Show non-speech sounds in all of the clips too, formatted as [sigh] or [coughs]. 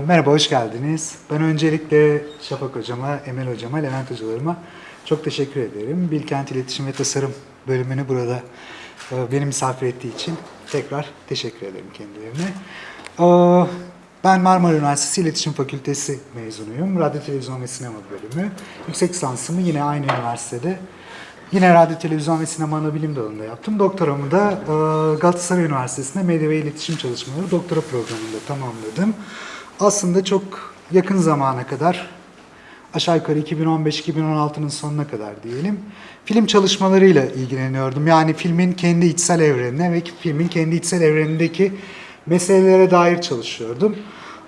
merhaba, hoş geldiniz. Ben öncelikle Şafak Hocama, Emel Hocama, Levent Hocalarıma çok teşekkür ederim. Bilkent İletişim ve Tasarım bölümünü burada e, beni misafir ettiği için tekrar teşekkür ederim kendilerine. E, ben Marmara Üniversitesi İletişim Fakültesi mezunuyum. Radyo, Televizyon ve Sinema bölümü. Yüksek lisansımı yine aynı üniversitede Yine radyo, televizyon ve sinema ana bilim dalında yaptım. Doktoramı da e, Galatasaray Üniversitesi'nde medya ve iletişim çalışmaları doktora programında tamamladım. Aslında çok yakın zamana kadar, aşağı yukarı 2015-2016'nın sonuna kadar diyelim, film çalışmalarıyla ilgileniyordum. Yani filmin kendi içsel evrenine ve filmin kendi içsel evrenindeki meselelere dair çalışıyordum.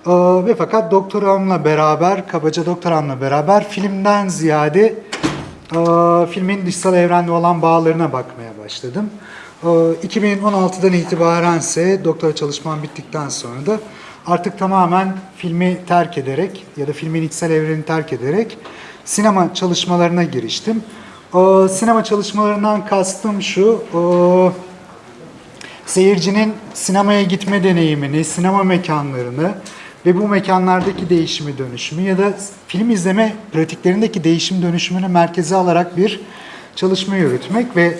E, ve fakat doktoramla beraber, kabaca doktoramla beraber filmden ziyade ee, filmin dışsal evrenle olan bağlarına bakmaya başladım. Ee, 2016'dan itibaren ise doktora çalışmam bittikten sonra da artık tamamen filmi terk ederek ya da filmin içsel evrenini terk ederek sinema çalışmalarına giriştim. Ee, sinema çalışmalarından kastım şu, e, seyircinin sinemaya gitme deneyimini, sinema mekanlarını ve bu mekanlardaki değişimi dönüşümü ya da film izleme pratiklerindeki değişim dönüşümünü merkeze alarak bir çalışma yürütmek ve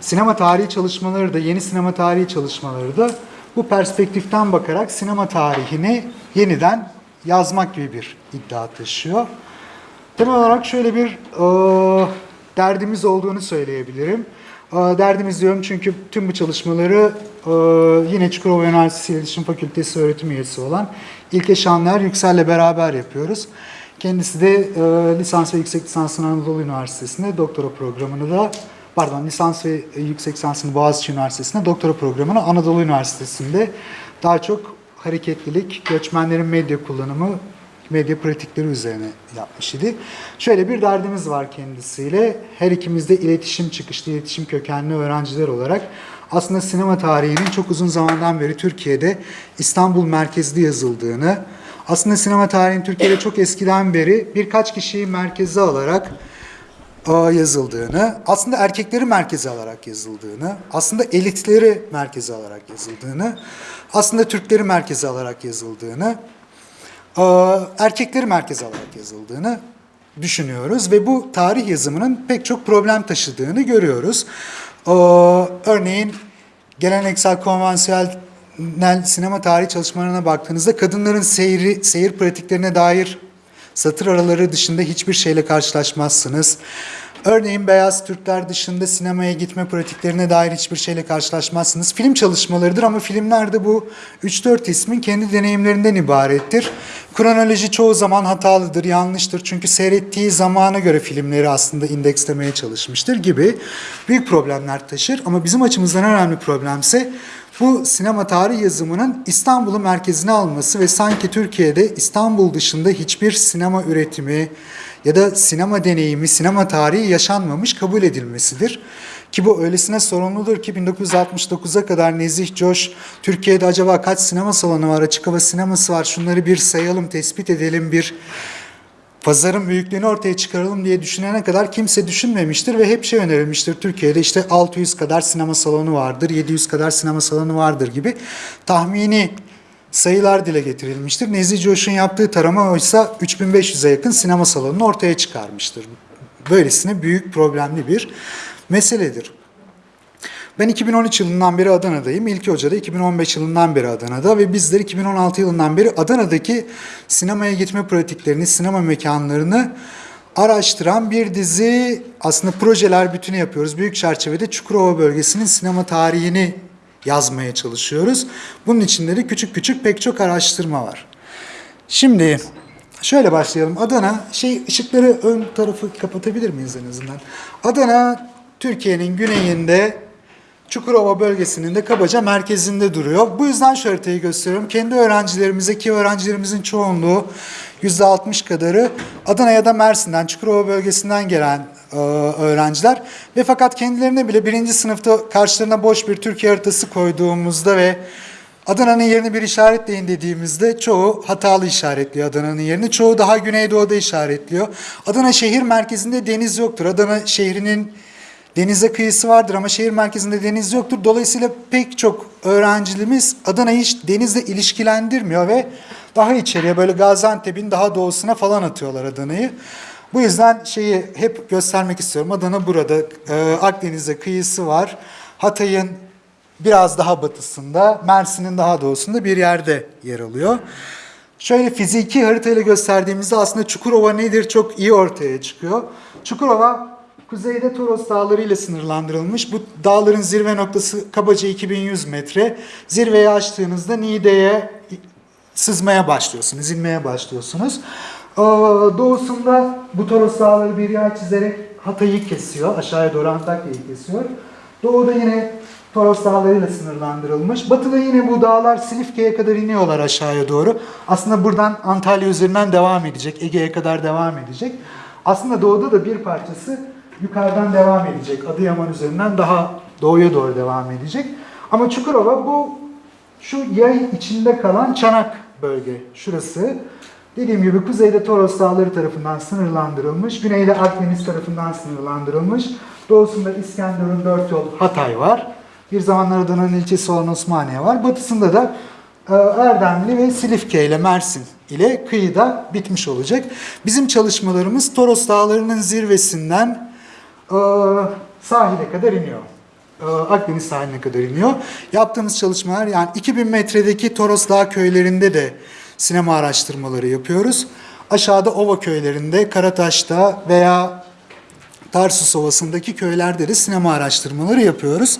sinema tarihi çalışmaları da, yeni sinema tarihi çalışmaları da bu perspektiften bakarak sinema tarihini yeniden yazmak gibi bir iddia taşıyor. Temel olarak şöyle bir e, derdimiz olduğunu söyleyebilirim. E, derdimiz diyorum çünkü tüm bu çalışmaları e, yine Çukurova Üniversitesi İletişim Fakültesi öğretim üyesi olan İlke Şanlar Yüksel'le beraber yapıyoruz. Kendisi de e, lisans ve yüksek lisansını Anadolu Üniversitesi'nde, doktora programını da pardon lisans ve yüksek lisansını Boğaziçi Üniversitesi'nde, doktora programını Anadolu Üniversitesi'nde daha çok hareketlilik, göçmenlerin medya kullanımı, medya pratikleri üzerine yapmış idi. Şöyle bir derdimiz var kendisiyle. Her ikimiz de iletişim çıkışlı, iletişim kökenli öğrenciler olarak aslında sinema tarihinin çok uzun zamandan beri Türkiye'de İstanbul merkezli yazıldığını, aslında sinema tarihinin Türkiye'de çok eskiden beri birkaç kişiyi merkeze alarak e, yazıldığını, aslında erkekleri merkeze alarak yazıldığını, aslında elitleri merkeze alarak yazıldığını, aslında Türkleri merkeze alarak yazıldığını, erkekleri merkeze alarak yazıldığını düşünüyoruz ve bu tarih yazımının pek çok problem taşıdığını görüyoruz. Örneğin geleneksel konvansiyonel sinema tarihi çalışmalarına baktığınızda kadınların seyri, seyir pratiklerine dair satır araları dışında hiçbir şeyle karşılaşmazsınız. Örneğin beyaz Türkler dışında sinemaya gitme pratiklerine dair hiçbir şeyle karşılaşmazsınız. Film çalışmalarıdır ama filmlerde bu 3-4 ismin kendi deneyimlerinden ibarettir. Kronoloji çoğu zaman hatalıdır, yanlıştır. Çünkü seyrettiği zamana göre filmleri aslında indekslemeye çalışmıştır gibi büyük problemler taşır. Ama bizim açımızdan önemli problemse bu sinema tarih yazımının İstanbul'u merkezine alması ve sanki Türkiye'de İstanbul dışında hiçbir sinema üretimi ya da sinema deneyimi, sinema tarihi yaşanmamış kabul edilmesidir. Ki bu öylesine sorumludur ki 1969'a kadar Nezih Coş Türkiye'de acaba kaç sinema salonu var, açık hava sineması var şunları bir sayalım, tespit edelim, bir pazarın büyüklüğünü ortaya çıkaralım diye düşünene kadar kimse düşünmemiştir ve hep şey önerilmiştir. Türkiye'de işte 600 kadar sinema salonu vardır, 700 kadar sinema salonu vardır gibi tahmini sayılar dile getirilmiştir. Nezih Coş'un yaptığı tarama oysa 3500'e yakın sinema salonunu ortaya çıkarmıştır. Böylesine büyük problemli bir meseledir. Ben 2013 yılından beri Adana'dayım. İlki Hoca da 2015 yılından beri Adana'da ve bizler 2016 yılından beri Adana'daki sinemaya gitme pratiklerini, sinema mekanlarını araştıran bir dizi aslında projeler bütünü yapıyoruz. Büyük çerçevede Çukurova bölgesinin sinema tarihini yazmaya çalışıyoruz. Bunun içinde de küçük küçük pek çok araştırma var. Şimdi şöyle başlayalım. Adana, şey ışıkları ön tarafı kapatabilir miyiz en azından? Adana Türkiye'nin güneyinde Çukurova bölgesinin de kabaca merkezinde duruyor. Bu yüzden şu haritayı gösteriyorum. Kendi öğrencilerimize ki öğrencilerimizin çoğunluğu %60 kadarı Adana ya da Mersin'den, Çukurova bölgesinden gelen e, öğrenciler. Ve fakat kendilerine bile birinci sınıfta karşılarına boş bir Türkiye haritası koyduğumuzda ve Adana'nın yerini bir işaretleyin dediğimizde çoğu hatalı işaretliyor Adana'nın yerini. Çoğu daha güneydoğuda işaretliyor. Adana şehir merkezinde deniz yoktur. Adana şehrinin Denize kıyısı vardır ama şehir merkezinde deniz yoktur. Dolayısıyla pek çok öğrencimiz Adana'yı hiç denizle ilişkilendirmiyor ve daha içeriye böyle Gaziantep'in daha doğusuna falan atıyorlar Adana'yı. Bu yüzden şeyi hep göstermek istiyorum. Adana burada. Ee, Akdeniz'de kıyısı var. Hatay'ın biraz daha batısında, Mersin'in daha doğusunda bir yerde yer alıyor. Şöyle fiziki haritayla gösterdiğimizde aslında Çukurova nedir çok iyi ortaya çıkıyor. Çukurova kuzeyde Toros Dağları ile sınırlandırılmış. Bu dağların zirve noktası kabaca 2100 metre. Zirveyi aştığınızda Niğde'ye sızmaya başlıyorsunuz, inmeye başlıyorsunuz. Ee, Doğusunda bu Toros Dağları bir yay çizerek Hatay'ı kesiyor, aşağıya doğru Antakya'yı kesiyor. Doğuda yine Toros Dağları ile sınırlandırılmış. Batıda yine bu dağlar Silifke'ye kadar iniyorlar aşağıya doğru. Aslında buradan Antalya üzerinden devam edecek, Ege'ye kadar devam edecek. Aslında doğuda da bir parçası yukarıdan devam edecek. Adıyaman üzerinden daha doğuya doğru devam edecek. Ama Çukurova bu şu yay içinde kalan çanak bölge. Şurası. Dediğim gibi kuzeyde Toros Dağları tarafından sınırlandırılmış. Güneyde Akdeniz tarafından sınırlandırılmış. Doğusunda İskenderun dört yol Hatay var. Bir zamanlar Adana'nın ilçesi olan Osmaniye var. Batısında da e, Erdemli ve Silifke ile Mersin ile kıyıda bitmiş olacak. Bizim çalışmalarımız Toros Dağları'nın zirvesinden sahile kadar iniyor. E, Akdeniz sahiline kadar iniyor. Yaptığımız çalışmalar yani 2000 metredeki Toros Dağ köylerinde de sinema araştırmaları yapıyoruz. Aşağıda Ova köylerinde, Karataş'ta veya Tarsus Ovası'ndaki köylerde de sinema araştırmaları yapıyoruz.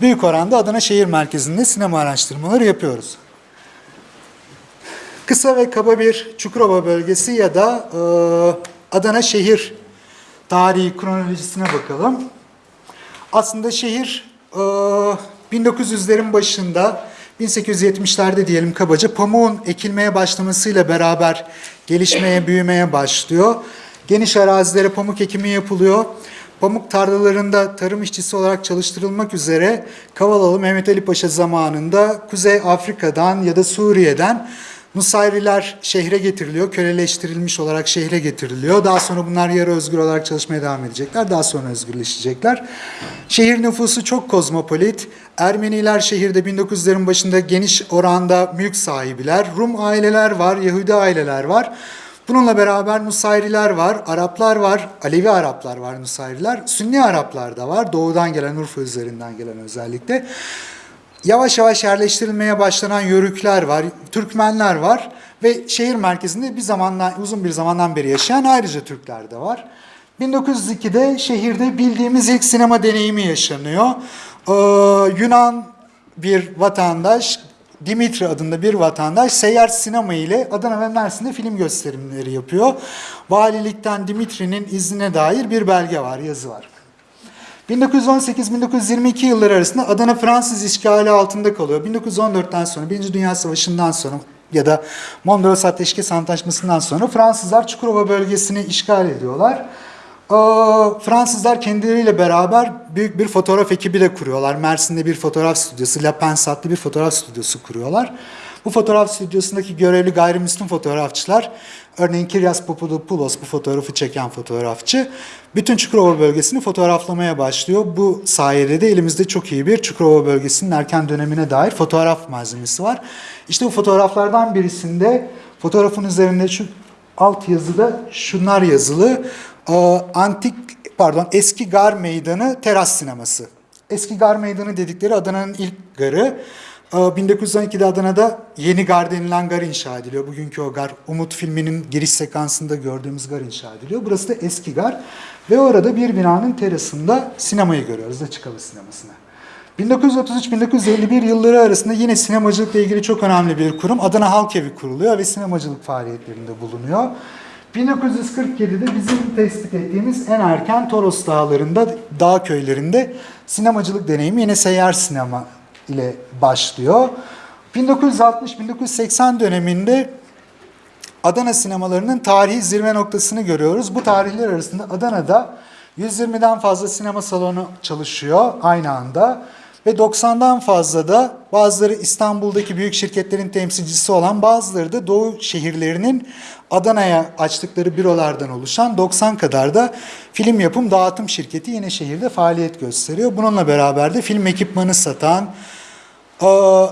Büyük oranda Adana şehir merkezinde sinema araştırmaları yapıyoruz. Kısa ve kaba bir Çukurova bölgesi ya da e, Adana şehir tarihi kronolojisine bakalım. Aslında şehir e, 1900'lerin başında 1870'lerde diyelim kabaca pamuğun ekilmeye başlamasıyla beraber gelişmeye, büyümeye başlıyor. Geniş arazilere pamuk ekimi yapılıyor. Pamuk tarlalarında tarım işçisi olarak çalıştırılmak üzere Kavalalı Mehmet Ali Paşa zamanında Kuzey Afrika'dan ya da Suriye'den Nusayriler şehre getiriliyor, köleleştirilmiş olarak şehre getiriliyor. Daha sonra bunlar yarı özgür olarak çalışmaya devam edecekler. Daha sonra özgürleşecekler. Şehir nüfusu çok kozmopolit. Ermeniler şehirde 1900'lerin başında geniş oranda mülk sahibiler. Rum aileler var, Yahudi aileler var. Bununla beraber Nusayriler var, Araplar var, Alevi Araplar var Nusayriler. Sünni Araplar da var, doğudan gelen Urfa üzerinden gelen özellikle. Yavaş yavaş yerleştirilmeye başlanan Yörükler var, Türkmenler var ve şehir merkezinde bir zamandan uzun bir zamandan beri yaşayan ayrıca Türkler de var. 1902'de şehirde bildiğimiz ilk sinema deneyimi yaşanıyor. Ee, Yunan bir vatandaş Dimitri adında bir vatandaş seyyar sinema ile Adana ve Mersin'de film gösterimleri yapıyor. Valilikten Dimitri'nin iznine dair bir belge var, yazı var. 1918-1922 yılları arasında Adana Fransız işgali altında kalıyor. 1914'ten sonra, Birinci Dünya Savaşı'ndan sonra ya da Mondros Ateşkes Antlaşması'ndan sonra Fransızlar Çukurova bölgesini işgal ediyorlar. Ee, Fransızlar kendileriyle beraber büyük bir fotoğraf ekibi de kuruyorlar. Mersin'de bir fotoğraf stüdyosu, La Pense adlı bir fotoğraf stüdyosu kuruyorlar. Bu fotoğraf stüdyosundaki görevli gayrimüslim fotoğrafçılar, örneğin Kiryas Papadopoulos bu fotoğrafı çeken fotoğrafçı, bütün Çukurova bölgesini fotoğraflamaya başlıyor. Bu sayede de elimizde çok iyi bir Çukurova bölgesinin erken dönemine dair fotoğraf malzemesi var. İşte bu fotoğraflardan birisinde fotoğrafın üzerinde şu alt yazıda şunlar yazılı. Ee, antik pardon eski gar meydanı teras sineması. Eski gar meydanı dedikleri Adana'nın ilk garı. Ee, 1912'de Adana'da yeni gar denilen gar inşa ediliyor. Bugünkü o gar Umut filminin giriş sekansında gördüğümüz gar inşa ediliyor. Burası da eski gar ve orada bir binanın terasında sinemayı görüyoruz açık hava sinemasını. 1933-1951 yılları arasında yine sinemacılıkla ilgili çok önemli bir kurum Adana Halk Evi kuruluyor ve sinemacılık faaliyetlerinde bulunuyor. 1947'de bizim tespit ettiğimiz en erken Toros Dağları'nda, dağ köylerinde sinemacılık deneyimi yine seyyar sinema ile başlıyor. 1960-1980 döneminde Adana sinemalarının tarihi zirve noktasını görüyoruz. Bu tarihler arasında Adana'da 120'den fazla sinema salonu çalışıyor aynı anda. ve 90'dan fazla da bazıları İstanbul'daki büyük şirketlerin temsilcisi olan bazıları da Doğu şehirlerinin Adana'ya açtıkları bürolardan oluşan 90 kadar da film yapım dağıtım şirketi yine şehirde faaliyet gösteriyor. Bununla beraber de film ekipmanı satan,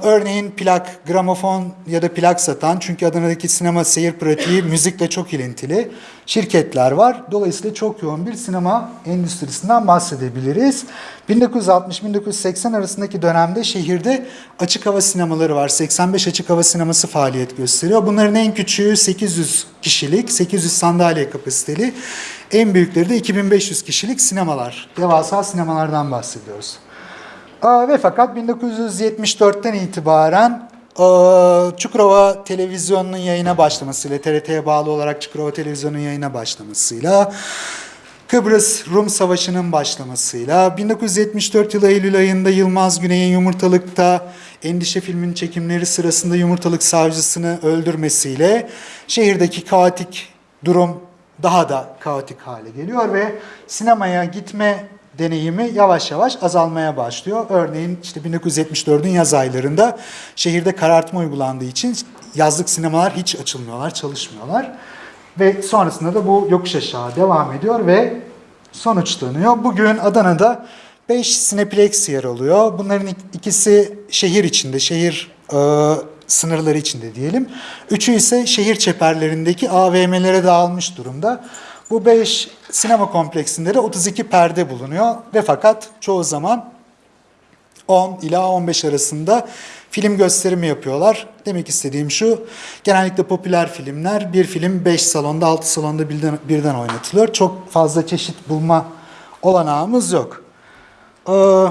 örneğin plak, gramofon ya da plak satan çünkü Adana'daki sinema seyir pratiği müzikle çok ilintili şirketler var. Dolayısıyla çok yoğun bir sinema endüstrisinden bahsedebiliriz. 1960-1980 arasındaki dönemde şehirde açık hava sinemaları var. 85 açık hava sineması faaliyet gösteriyor. Bunların en küçüğü 800 kişilik, 800 sandalye kapasiteli. En büyükleri de 2500 kişilik sinemalar. Devasa sinemalardan bahsediyoruz. Ve fakat 1974'ten itibaren Çukurova Televizyonu'nun yayına başlamasıyla, TRT'ye bağlı olarak Çukurova Televizyonu'nun yayına başlamasıyla, Kıbrıs Rum Savaşı'nın başlamasıyla, 1974 yılı Eylül ayında Yılmaz Güney'in Yumurtalık'ta Endişe filminin çekimleri sırasında Yumurtalık savcısını öldürmesiyle şehirdeki kaotik durum daha da kaotik hale geliyor ve sinemaya gitme deneyimi yavaş yavaş azalmaya başlıyor. Örneğin işte 1974'ün yaz aylarında şehirde karartma uygulandığı için yazlık sinemalar hiç açılmıyorlar, çalışmıyorlar. Ve sonrasında da bu yokuş aşağı devam ediyor ve sonuçlanıyor. Bugün Adana'da 5 Cineplex yer alıyor. Bunların ikisi şehir içinde, şehir e, sınırları içinde diyelim. Üçü ise şehir çeperlerindeki AVM'lere dağılmış durumda. Bu 5 sinema kompleksinde de 32 perde bulunuyor ve fakat çoğu zaman 10 ila 15 arasında film gösterimi yapıyorlar. Demek istediğim şu, genellikle popüler filmler bir film 5 salonda 6 salonda birden, birden oynatılıyor. Çok fazla çeşit bulma olanağımız yok. Ee,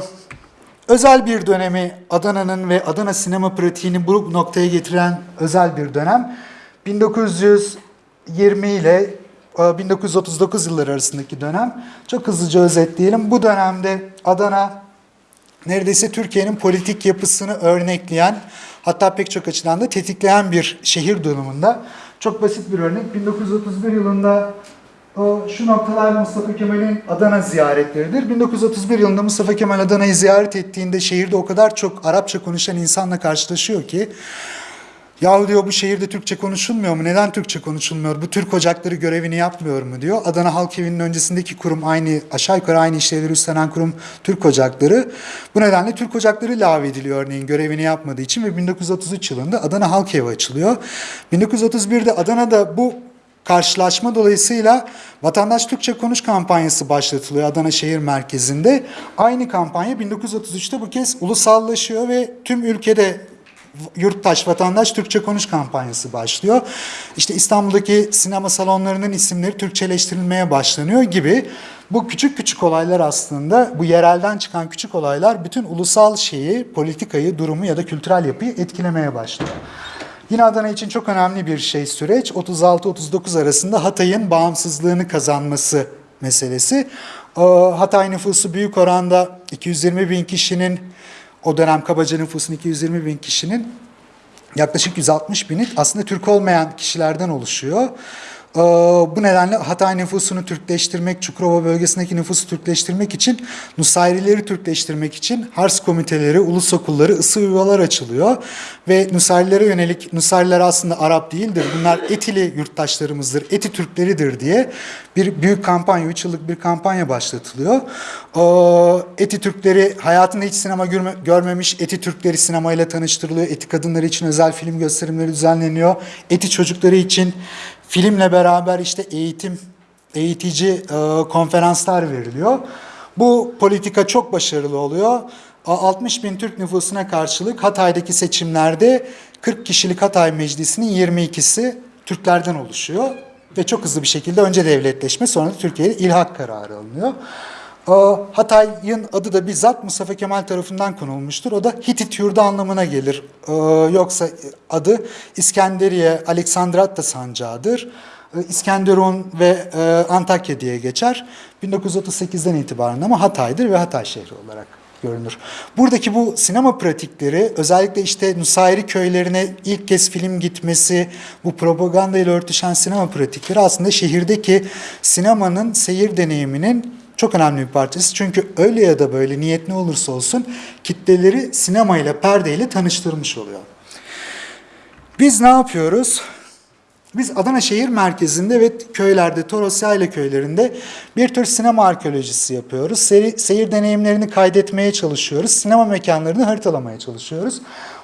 özel bir dönemi Adana'nın ve Adana sinema pratiğini bu noktaya getiren özel bir dönem. 1920 ile 1939 yılları arasındaki dönem. Çok hızlıca özetleyelim. Bu dönemde Adana neredeyse Türkiye'nin politik yapısını örnekleyen hatta pek çok açıdan da tetikleyen bir şehir durumunda. Çok basit bir örnek. 1931 yılında o, şu noktalar Mustafa Kemal'in Adana ziyaretleridir. 1931 yılında Mustafa Kemal Adana'yı ziyaret ettiğinde şehirde o kadar çok Arapça konuşan insanla karşılaşıyor ki Yahu diyor bu şehirde Türkçe konuşulmuyor mu? Neden Türkçe konuşulmuyor? Bu Türk ocakları görevini yapmıyor mu diyor. Adana Halk Evi'nin öncesindeki kurum aynı aşağı yukarı aynı işlevleri üstlenen kurum Türk Ocakları. Bu nedenle Türk Ocakları lağvediliyor örneğin görevini yapmadığı için ve 1933 yılında Adana Halk Evi açılıyor. 1931'de Adana'da bu karşılaşma dolayısıyla Vatandaş Türkçe Konuş kampanyası başlatılıyor Adana şehir merkezinde. Aynı kampanya 1933'te bu kez ulusallaşıyor ve tüm ülkede yurttaş, vatandaş Türkçe konuş kampanyası başlıyor. İşte İstanbul'daki sinema salonlarının isimleri Türkçeleştirilmeye başlanıyor gibi. Bu küçük küçük olaylar aslında, bu yerelden çıkan küçük olaylar bütün ulusal şeyi, politikayı, durumu ya da kültürel yapıyı etkilemeye başlıyor. Yine Adana için çok önemli bir şey süreç. 36-39 arasında Hatay'ın bağımsızlığını kazanması meselesi. Hatay nüfusu büyük oranda 220 bin kişinin o dönem kabaca nüfusun 220 bin kişinin yaklaşık 160 bini aslında Türk olmayan kişilerden oluşuyor. Ee, bu nedenle Hatay nüfusunu Türkleştirmek, Çukurova bölgesindeki nüfusu Türkleştirmek için, Nusayrileri Türkleştirmek için Hars komiteleri, ulus okulları, ısı yuvalar açılıyor. Ve Nusayrilere yönelik, Nusayriler aslında Arap değildir, bunlar Etili yurttaşlarımızdır, Eti Türkleridir diye bir büyük kampanya, 3 yıllık bir kampanya başlatılıyor. Ee, Eti Türkleri hayatında hiç sinema görme, görmemiş Eti Türkleri sinemayla tanıştırılıyor. Eti kadınları için özel film gösterimleri düzenleniyor. Eti çocukları için filmle beraber işte eğitim, eğitici e, konferanslar veriliyor. Bu politika çok başarılı oluyor. 60 bin Türk nüfusuna karşılık Hatay'daki seçimlerde 40 kişilik Hatay Meclisi'nin 22'si Türklerden oluşuyor. Ve çok hızlı bir şekilde önce devletleşme sonra da Türkiye'de ilhak kararı alınıyor. Hatay'ın adı da bizzat Mustafa Kemal tarafından konulmuştur. O da Hitit yurdu anlamına gelir. Yoksa adı İskenderiye, Aleksandratta sancağıdır. İskenderun ve Antakya diye geçer. 1938'den itibaren ama Hatay'dır ve Hatay şehri olarak görünür. Buradaki bu sinema pratikleri özellikle işte Nusayri köylerine ilk kez film gitmesi, bu propaganda ile örtüşen sinema pratikleri aslında şehirdeki sinemanın seyir deneyiminin çok önemli bir parçası. Çünkü öyle ya da böyle niyet ne olursa olsun kitleleri sinemayla, perdeyle tanıştırmış oluyor. Biz ne yapıyoruz? Biz Adana şehir merkezinde ve köylerde, Toros Yayla köylerinde bir tür sinema arkeolojisi yapıyoruz. Seri, seyir deneyimlerini kaydetmeye çalışıyoruz. Sinema mekanlarını haritalamaya çalışıyoruz.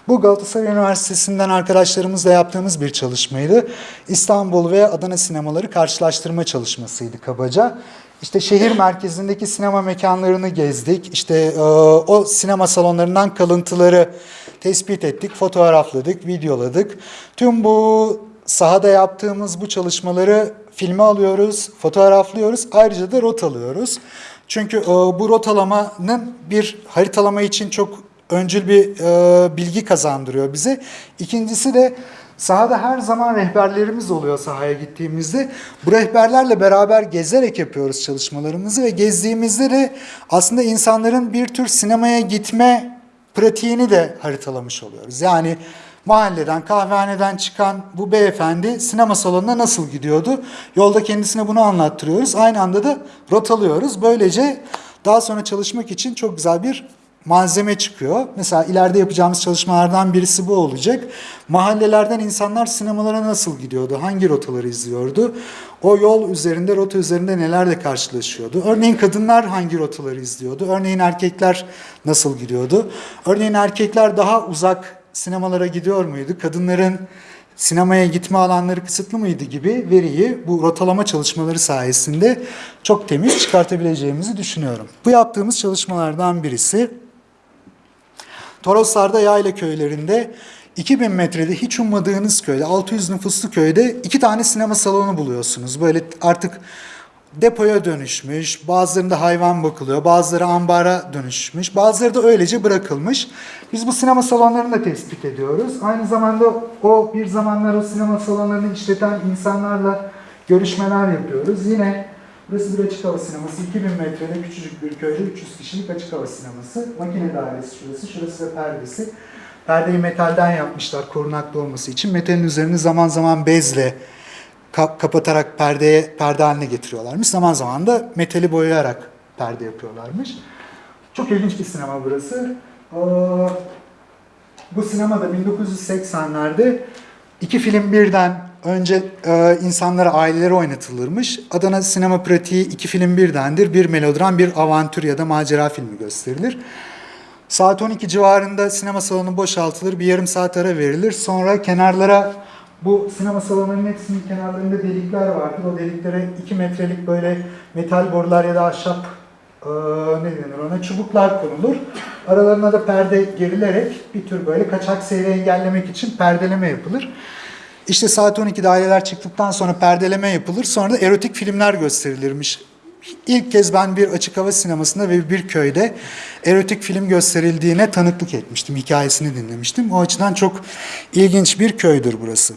Bu Galatasaray Üniversitesi'nden arkadaşlarımızla yaptığımız bir çalışmaydı. İstanbul ve Adana sinemaları karşılaştırma çalışmasıydı kabaca. İşte şehir merkezindeki sinema mekanlarını gezdik. İşte e, o sinema salonlarından kalıntıları tespit ettik, fotoğrafladık, videoladık. Tüm bu sahada yaptığımız bu çalışmaları filme alıyoruz, fotoğraflıyoruz. Ayrıca da rot alıyoruz. Çünkü e, bu rotalamanın bir haritalama için çok öncül bir e, bilgi kazandırıyor bize. İkincisi de sahada her zaman rehberlerimiz oluyor sahaya gittiğimizde. Bu rehberlerle beraber gezerek yapıyoruz çalışmalarımızı ve gezdiğimizde de aslında insanların bir tür sinemaya gitme pratiğini de haritalamış oluyoruz. Yani mahalleden, kahvehaneden çıkan bu beyefendi sinema salonuna nasıl gidiyordu? Yolda kendisine bunu anlattırıyoruz. Aynı anda da rotalıyoruz. Böylece daha sonra çalışmak için çok güzel bir malzeme çıkıyor. Mesela ileride yapacağımız çalışmalardan birisi bu olacak. Mahallelerden insanlar sinemalara nasıl gidiyordu? Hangi rotaları izliyordu? O yol üzerinde, rota üzerinde nelerle karşılaşıyordu? Örneğin kadınlar hangi rotaları izliyordu? Örneğin erkekler nasıl gidiyordu? Örneğin erkekler daha uzak sinemalara gidiyor muydu? Kadınların sinemaya gitme alanları kısıtlı mıydı gibi veriyi bu rotalama çalışmaları sayesinde çok temiz çıkartabileceğimizi düşünüyorum. Bu yaptığımız çalışmalardan birisi Toroslar'da yayla köylerinde 2000 metrede hiç ummadığınız köyde, 600 nüfuslu köyde iki tane sinema salonu buluyorsunuz. Böyle artık depoya dönüşmüş, bazılarında hayvan bakılıyor, bazıları ambara dönüşmüş, bazıları da öylece bırakılmış. Biz bu sinema salonlarını da tespit ediyoruz. Aynı zamanda o bir zamanlar o sinema salonlarını işleten insanlarla görüşmeler yapıyoruz. Yine burası bir açık hava sineması, 2000 metrede küçücük bir köyde 300 kişilik açık hava sineması. Makine dairesi şurası, şurası da perdesi. Perdeyi metalden yapmışlar korunaklı olması için. Metalin üzerini zaman zaman bezle ka- kapatarak perdeye perde haline getiriyorlarmış. Zaman zaman da metali boyayarak perde yapıyorlarmış. Çok ilginç bir sinema burası. Ee, bu sinemada 1980'lerde iki film birden önce e, insanlara, ailelere oynatılırmış. Adana sinema pratiği iki film birdendir. Bir melodram, bir avantür ya da macera filmi gösterilir. Saat 12 civarında sinema salonu boşaltılır, bir yarım saat ara verilir. Sonra kenarlara bu sinema salonlarının hepsinin kenarlarında delikler vardır. O deliklere 2 metrelik böyle metal borular ya da ahşap e, ne denir ona çubuklar konulur. Aralarına da perde gerilerek bir tür böyle kaçak seyri engellemek için perdeleme yapılır. İşte saat 12'de aileler çıktıktan sonra perdeleme yapılır. Sonra da erotik filmler gösterilirmiş. İlk kez ben bir açık hava sinemasında ve bir köyde erotik film gösterildiğine tanıklık etmiştim. Hikayesini dinlemiştim. O açıdan çok ilginç bir köydür burası.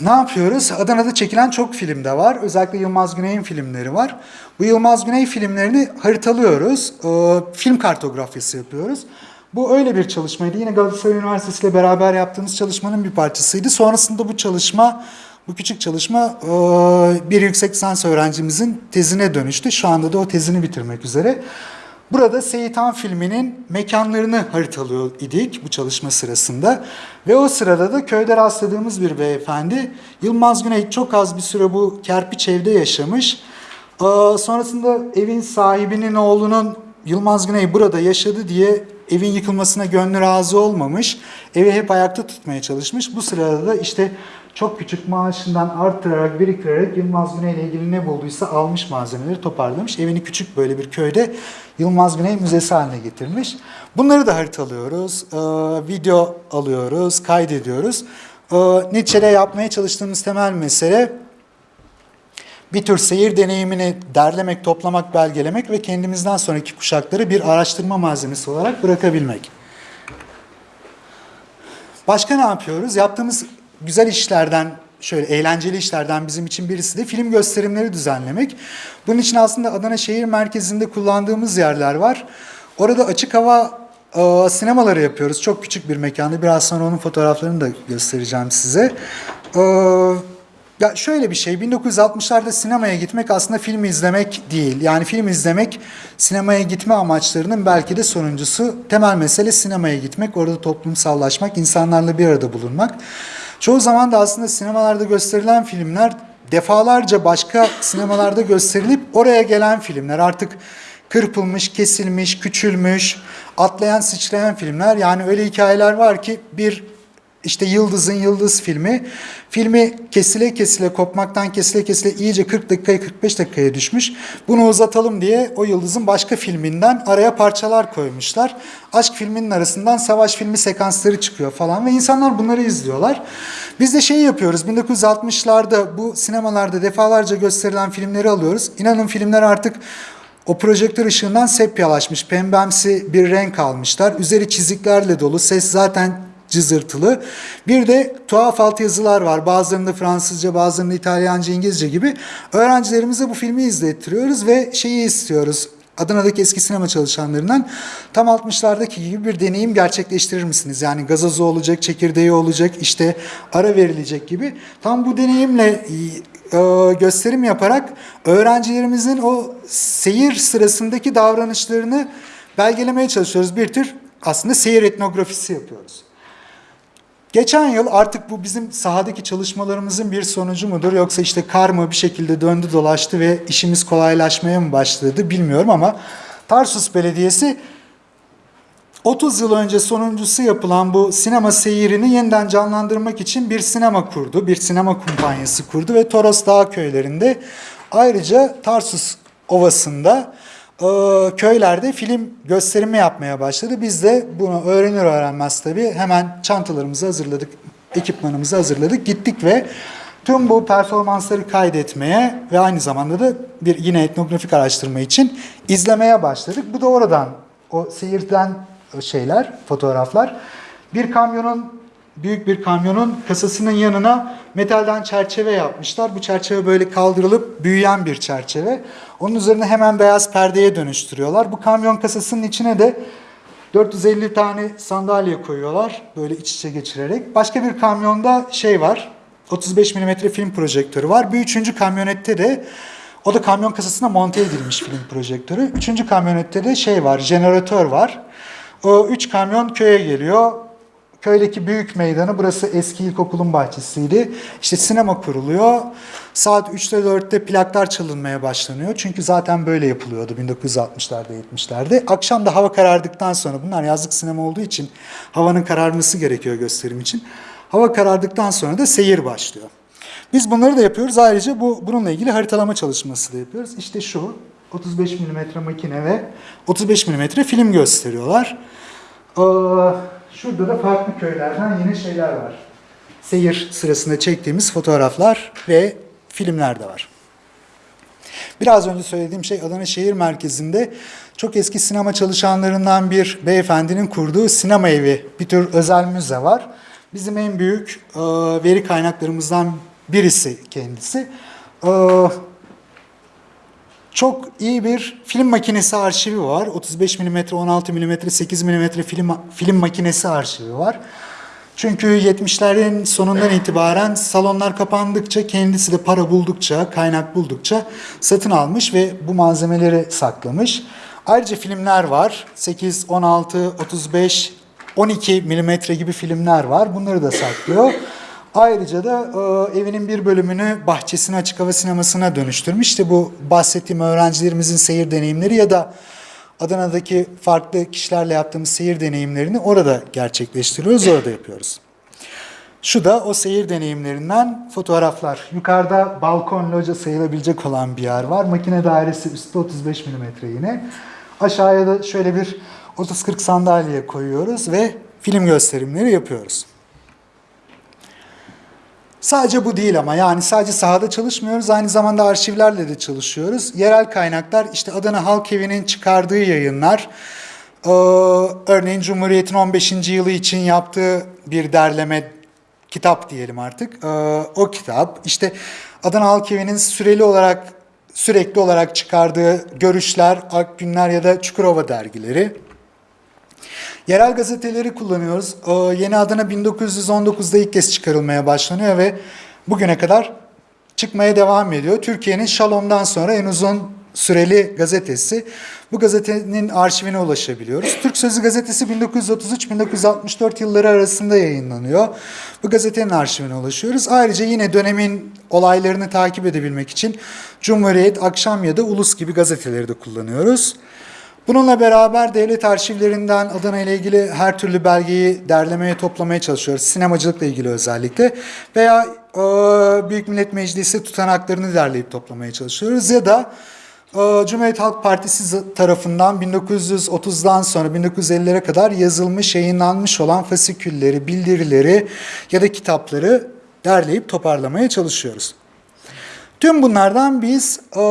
Ne yapıyoruz? Adana'da çekilen çok film de var. Özellikle Yılmaz Güney'in filmleri var. Bu Yılmaz Güney filmlerini haritalıyoruz. Ee, film kartografyası yapıyoruz. Bu öyle bir çalışmaydı. Yine Galatasaray Üniversitesi ile beraber yaptığımız çalışmanın bir parçasıydı. Sonrasında bu çalışma, bu küçük çalışma bir yüksek lisans öğrencimizin tezine dönüştü. Şu anda da o tezini bitirmek üzere. Burada Seyitan filminin mekanlarını haritalıyor idik bu çalışma sırasında. Ve o sırada da köyde rastladığımız bir beyefendi Yılmaz Güney çok az bir süre bu kerpiç evde yaşamış. Sonrasında evin sahibinin oğlunun Yılmaz Güney burada yaşadı diye evin yıkılmasına gönlü razı olmamış. Evi hep ayakta tutmaya çalışmış. Bu sırada da işte çok küçük maaşından arttırarak, biriktirerek Yılmaz Güney ile ilgili ne bulduysa almış malzemeleri toparlamış. Evini küçük böyle bir köyde Yılmaz Güney Müzesi haline getirmiş. Bunları da haritalıyoruz, e, video alıyoruz, kaydediyoruz. E, Nietzsche'de yapmaya çalıştığımız temel mesele bir tür seyir deneyimini derlemek, toplamak, belgelemek ve kendimizden sonraki kuşakları bir araştırma malzemesi olarak bırakabilmek. Başka ne yapıyoruz? Yaptığımız güzel işlerden, şöyle eğlenceli işlerden bizim için birisi de film gösterimleri düzenlemek. Bunun için aslında Adana şehir merkezinde kullandığımız yerler var. Orada açık hava e, sinemaları yapıyoruz. Çok küçük bir mekanda. Biraz sonra onun fotoğraflarını da göstereceğim size. E, Ya şöyle bir şey, 1960'larda sinemaya gitmek aslında film izlemek değil. Yani film izlemek sinemaya gitme amaçlarının belki de sonuncusu. Temel mesele sinemaya gitmek, orada toplumsallaşmak, insanlarla bir arada bulunmak. Çoğu zaman da aslında sinemalarda gösterilen filmler defalarca başka sinemalarda gösterilip oraya gelen filmler. Artık kırpılmış, kesilmiş, küçülmüş, atlayan, sıçrayan filmler. Yani öyle hikayeler var ki bir işte Yıldız'ın Yıldız filmi. Filmi kesile kesile, kopmaktan kesile kesile iyice 40 dakikaya 45 dakikaya düşmüş. Bunu uzatalım diye o Yıldız'ın başka filminden araya parçalar koymuşlar. Aşk filminin arasından savaş filmi sekansları çıkıyor falan ve insanlar bunları izliyorlar. Biz de şey yapıyoruz 1960'larda bu sinemalarda defalarca gösterilen filmleri alıyoruz. İnanın filmler artık o projektör ışığından sepyalaşmış, pembemsi bir renk almışlar. Üzeri çiziklerle dolu, ses zaten cızırtılı. Bir de tuhaf altyazılar var. Bazılarında Fransızca, bazılarında İtalyanca, İngilizce gibi. Öğrencilerimize bu filmi izlettiriyoruz ve şeyi istiyoruz. Adana'daki eski sinema çalışanlarından tam 60'lardaki gibi bir deneyim gerçekleştirir misiniz? Yani gazozu olacak, çekirdeği olacak, işte ara verilecek gibi. Tam bu deneyimle e, gösterim yaparak öğrencilerimizin o seyir sırasındaki davranışlarını belgelemeye çalışıyoruz. Bir tür aslında seyir etnografisi yapıyoruz. Geçen yıl artık bu bizim sahadaki çalışmalarımızın bir sonucu mudur yoksa işte karma bir şekilde döndü dolaştı ve işimiz kolaylaşmaya mı başladı bilmiyorum ama Tarsus Belediyesi 30 yıl önce sonuncusu yapılan bu sinema seyirini yeniden canlandırmak için bir sinema kurdu. Bir sinema kumpanyası kurdu ve Toros Dağ köylerinde ayrıca Tarsus Ovası'nda köylerde film gösterimi yapmaya başladı. Biz de bunu öğrenir öğrenmez tabii hemen çantalarımızı hazırladık, ekipmanımızı hazırladık. Gittik ve tüm bu performansları kaydetmeye ve aynı zamanda da bir yine etnografik araştırma için izlemeye başladık. Bu da oradan o seyirden şeyler, fotoğraflar. Bir kamyonun büyük bir kamyonun kasasının yanına metalden çerçeve yapmışlar. Bu çerçeve böyle kaldırılıp büyüyen bir çerçeve. Onun üzerine hemen beyaz perdeye dönüştürüyorlar. Bu kamyon kasasının içine de 450 tane sandalye koyuyorlar böyle iç içe geçirerek. Başka bir kamyonda şey var 35 mm film projektörü var. Bir üçüncü kamyonette de o da kamyon kasasına monte edilmiş film projektörü. Üçüncü kamyonette de şey var jeneratör var. O üç kamyon köye geliyor köydeki büyük meydanı, burası eski ilkokulun bahçesiydi. İşte sinema kuruluyor. Saat 3'te 4'te plaklar çalınmaya başlanıyor. Çünkü zaten böyle yapılıyordu 1960'larda 70'lerde. Akşam da hava karardıktan sonra bunlar yazlık sinema olduğu için havanın kararması gerekiyor gösterim için. Hava karardıktan sonra da seyir başlıyor. Biz bunları da yapıyoruz. Ayrıca bu bununla ilgili haritalama çalışması da yapıyoruz. İşte şu 35 mm makine ve 35 mm film gösteriyorlar. Ee, Şurada da farklı köylerden yine şeyler var. Seyir sırasında çektiğimiz fotoğraflar ve filmler de var. Biraz önce söylediğim şey Adana şehir merkezinde çok eski sinema çalışanlarından bir beyefendinin kurduğu sinema evi, bir tür özel müze var. Bizim en büyük e, veri kaynaklarımızdan birisi kendisi. E, çok iyi bir film makinesi arşivi var. 35 mm, 16 mm, 8 mm film, film makinesi arşivi var. Çünkü 70'lerin sonundan itibaren salonlar kapandıkça kendisi de para buldukça, kaynak buldukça satın almış ve bu malzemeleri saklamış. Ayrıca filmler var. 8, 16, 35, 12 milimetre gibi filmler var. Bunları da saklıyor. Ayrıca da e, evinin bir bölümünü bahçesine açık hava sinemasına dönüştürmüş. İşte bu bahsettiğim öğrencilerimizin seyir deneyimleri ya da Adana'daki farklı kişilerle yaptığımız seyir deneyimlerini orada gerçekleştiriyoruz, orada yapıyoruz. Şu da o seyir deneyimlerinden fotoğraflar. Yukarıda balkon loca sayılabilecek olan bir yer var. Makine dairesi üstte 35 mm yine. Aşağıya da şöyle bir 30-40 sandalye koyuyoruz ve film gösterimleri yapıyoruz. Sadece bu değil ama yani sadece sahada çalışmıyoruz aynı zamanda arşivlerle de çalışıyoruz. Yerel kaynaklar işte Adana Halk Evi'nin çıkardığı yayınlar, ee, örneğin Cumhuriyet'in 15. yılı için yaptığı bir derleme kitap diyelim artık. Ee, o kitap işte Adana Halk Evi'nin süreli olarak sürekli olarak çıkardığı görüşler, Akgünler ya da Çukurova dergileri. Yerel gazeteleri kullanıyoruz. Ee, yeni adına 1919'da ilk kez çıkarılmaya başlanıyor ve bugüne kadar çıkmaya devam ediyor. Türkiye'nin Şalom'dan sonra en uzun süreli gazetesi. Bu gazetenin arşivine ulaşabiliyoruz. Türk Sözü gazetesi 1933-1964 yılları arasında yayınlanıyor. Bu gazetenin arşivine ulaşıyoruz. Ayrıca yine dönemin olaylarını takip edebilmek için Cumhuriyet, Akşam ya da Ulus gibi gazeteleri de kullanıyoruz. Bununla beraber devlet arşivlerinden Adana ile ilgili her türlü belgeyi derlemeye, toplamaya çalışıyoruz. Sinemacılıkla ilgili özellikle. Veya e, Büyük Millet Meclisi tutanaklarını derleyip toplamaya çalışıyoruz. Ya da e, Cumhuriyet Halk Partisi tarafından 1930'dan sonra 1950'lere kadar yazılmış, yayınlanmış olan fasikülleri, bildirileri ya da kitapları derleyip toparlamaya çalışıyoruz. Tüm bunlardan biz e,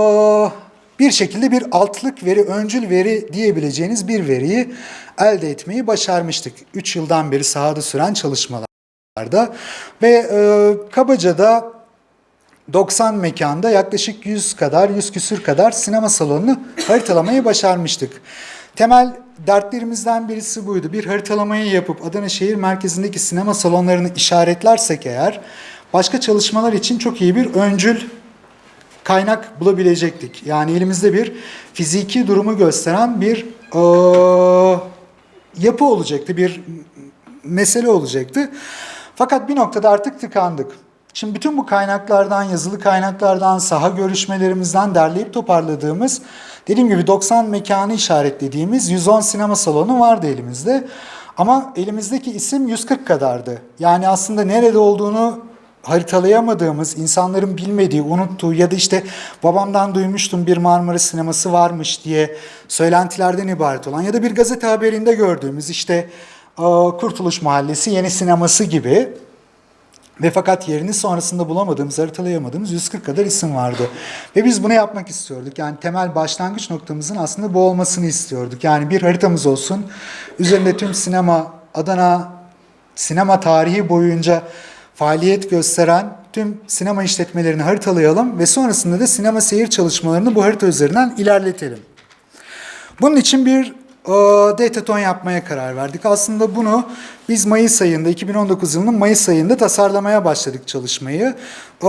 bir şekilde bir altlık veri, öncül veri diyebileceğiniz bir veriyi elde etmeyi başarmıştık. 3 yıldan beri sahada süren çalışmalarda ve e, kabaca da 90 mekanda yaklaşık 100 kadar, 100 küsür kadar sinema salonunu haritalamayı başarmıştık. Temel dertlerimizden birisi buydu. Bir haritalamayı yapıp Adana şehir merkezindeki sinema salonlarını işaretlersek eğer başka çalışmalar için çok iyi bir öncül kaynak bulabilecektik. Yani elimizde bir fiziki durumu gösteren bir eee, yapı olacaktı, bir mesele olacaktı. Fakat bir noktada artık tıkandık. Şimdi bütün bu kaynaklardan, yazılı kaynaklardan, saha görüşmelerimizden derleyip toparladığımız, dediğim gibi 90 mekanı işaretlediğimiz 110 sinema salonu vardı elimizde. Ama elimizdeki isim 140 kadardı. Yani aslında nerede olduğunu haritalayamadığımız, insanların bilmediği, unuttuğu ya da işte babamdan duymuştum bir Marmara sineması varmış diye söylentilerden ibaret olan ya da bir gazete haberinde gördüğümüz işte Kurtuluş Mahallesi yeni sineması gibi ve fakat yerini sonrasında bulamadığımız, haritalayamadığımız 140 kadar isim vardı. Ve biz bunu yapmak istiyorduk. Yani temel başlangıç noktamızın aslında bu olmasını istiyorduk. Yani bir haritamız olsun. Üzerinde tüm sinema, Adana sinema tarihi boyunca faaliyet gösteren tüm sinema işletmelerini haritalayalım ve sonrasında da sinema seyir çalışmalarını bu harita üzerinden ilerletelim. Bunun için bir dataton yapmaya karar verdik. Aslında bunu biz Mayıs ayında, 2019 yılının Mayıs ayında tasarlamaya başladık çalışmayı. E,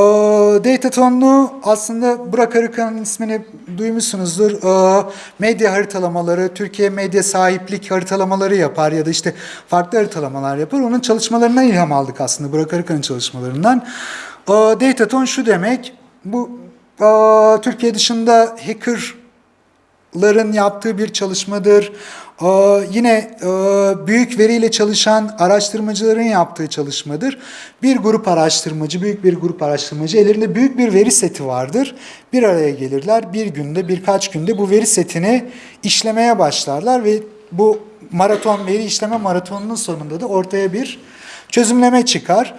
datatonlu aslında Burak Arıkan'ın ismini duymuşsunuzdur. E, medya haritalamaları, Türkiye medya sahiplik haritalamaları yapar ya da işte farklı haritalamalar yapar. Onun çalışmalarından ilham aldık aslında Burak Arıkan'ın çalışmalarından. Dataton şu demek, bu Türkiye dışında hacker ların yaptığı bir çalışmadır. Ee, yine e, büyük veriyle çalışan araştırmacıların yaptığı çalışmadır. Bir grup araştırmacı, büyük bir grup araştırmacı ellerinde büyük bir veri seti vardır. Bir araya gelirler. Bir günde, birkaç günde bu veri setini işlemeye başlarlar ve bu maraton veri işleme maratonunun sonunda da ortaya bir çözümleme çıkar.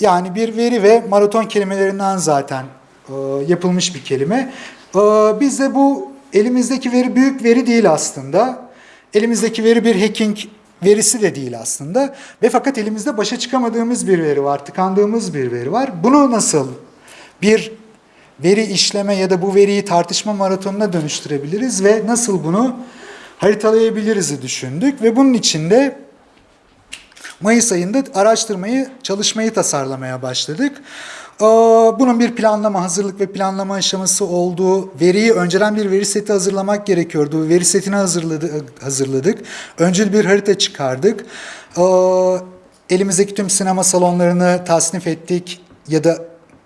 Yani bir veri ve maraton kelimelerinden zaten e, yapılmış bir kelime. E, biz de bu elimizdeki veri büyük veri değil aslında. Elimizdeki veri bir hacking verisi de değil aslında. Ve fakat elimizde başa çıkamadığımız bir veri var, tıkandığımız bir veri var. Bunu nasıl bir veri işleme ya da bu veriyi tartışma maratonuna dönüştürebiliriz ve nasıl bunu haritalayabiliriz'i düşündük. Ve bunun için de Mayıs ayında araştırmayı, çalışmayı tasarlamaya başladık. Ee, Bunun bir planlama, hazırlık ve planlama aşaması olduğu, veriyi önceden bir veri seti hazırlamak gerekiyordu. Veri setini hazırladık. hazırladık. Bir harita çıkardık. Ee, Elimizdeki tüm sinema salonlarını tasnif ettik ya da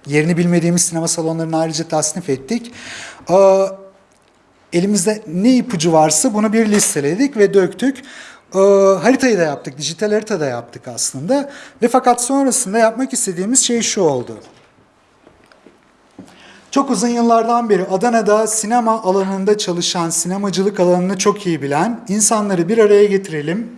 yerini bilmediğimiz sinema salonlarını ayrıca tasnif ettik. Ee, Elimizde ne ipucu varsa bunu bir listeledik ve döktük. Ee, haritayı da yaptık, dijital harita da yaptık aslında. Ve fakat sonrasında yapmak istediğimiz şey şu oldu. Çok uzun yıllardan beri Adana'da sinema alanında çalışan, sinemacılık alanını çok iyi bilen insanları bir araya getirelim.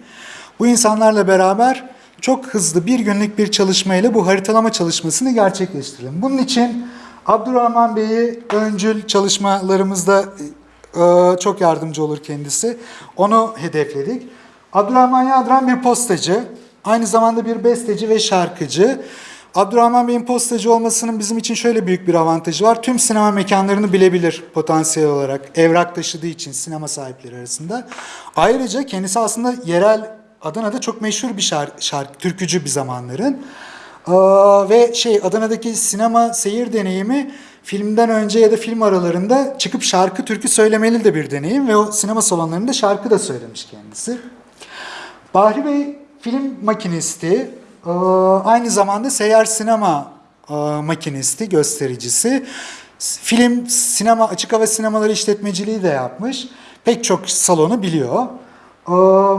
Bu insanlarla beraber çok hızlı bir günlük bir çalışmayla bu haritalama çalışmasını gerçekleştirelim. Bunun için Abdurrahman Bey'i öncül çalışmalarımızda e, çok yardımcı olur kendisi. Onu hedefledik. Abdurrahman Yadran bir postacı, aynı zamanda bir besteci ve şarkıcı. Abdurrahman Bey'in postacı olmasının bizim için şöyle büyük bir avantajı var. Tüm sinema mekanlarını bilebilir potansiyel olarak. Evrak taşıdığı için sinema sahipleri arasında. Ayrıca kendisi aslında yerel Adana'da çok meşhur bir şarkı, şarkı türkücü bir zamanların. Aa, ve şey Adana'daki sinema seyir deneyimi filmden önce ya da film aralarında çıkıp şarkı türkü söylemeli de bir deneyim ve o sinema salonlarında şarkı da söylemiş kendisi. Bahri Bey film makinisti, ee, aynı zamanda seyyar sinema e, makinisti, göstericisi. Film, sinema, açık hava sinemaları işletmeciliği de yapmış. Pek çok salonu biliyor. Ee,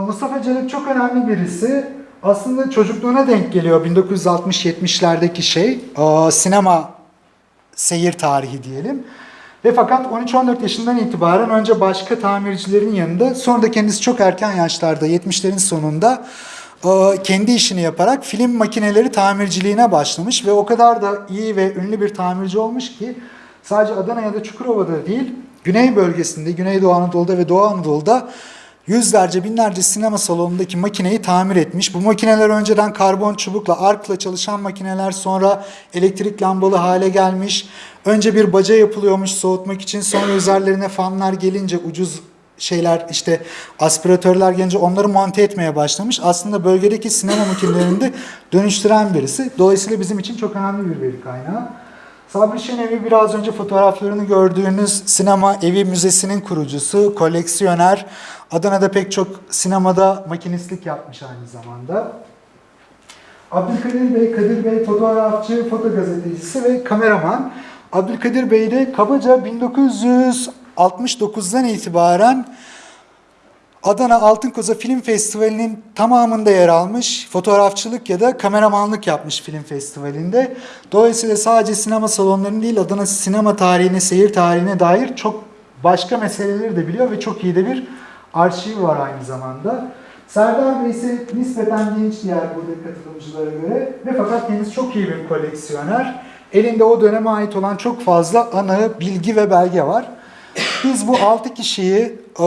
Mustafa Celil çok önemli birisi. Aslında çocukluğuna denk geliyor 1960-70'lerdeki şey. Ee, Sinema seyir tarihi diyelim. Ve fakat 13-14 yaşından itibaren önce başka tamircilerin yanında sonra da kendisi çok erken yaşlarda 70'lerin sonunda kendi işini yaparak film makineleri tamirciliğine başlamış ve o kadar da iyi ve ünlü bir tamirci olmuş ki sadece Adana ya da Çukurova'da değil Güney bölgesinde, Güneydoğu Anadolu'da ve Doğu Anadolu'da yüzlerce binlerce sinema salonundaki makineyi tamir etmiş. Bu makineler önceden karbon çubukla, arkla çalışan makineler sonra elektrik lambalı hale gelmiş. Önce bir baca yapılıyormuş soğutmak için sonra üzerlerine fanlar gelince ucuz şeyler işte aspiratörler gelince onları monte etmeye başlamış. Aslında bölgedeki sinema makinelerini de [laughs] dönüştüren birisi. Dolayısıyla bizim için çok önemli bir veri kaynağı. Sabri Şenevi biraz önce fotoğraflarını gördüğünüz sinema evi müzesinin kurucusu, koleksiyoner. Adana'da pek çok sinemada makinistlik yapmış aynı zamanda. Abdülkadir Bey, Kadir Bey fotoğrafçı, fotogazetecisi ve kameraman. Abdülkadir Bey de kabaca 1969'dan itibaren Adana Altın Koza Film Festivali'nin tamamında yer almış, fotoğrafçılık ya da kameramanlık yapmış film festivalinde. Dolayısıyla sadece sinema salonlarının değil, Adana sinema tarihine, seyir tarihine dair çok başka meseleleri de biliyor ve çok iyi de bir arşiv var aynı zamanda. Serdar Bey ise nispeten genç diğer burada katılımcılara göre ve fakat kendisi çok iyi bir koleksiyoner. Elinde o döneme ait olan çok fazla anı, bilgi ve belge var. Biz bu 6 kişiyi e,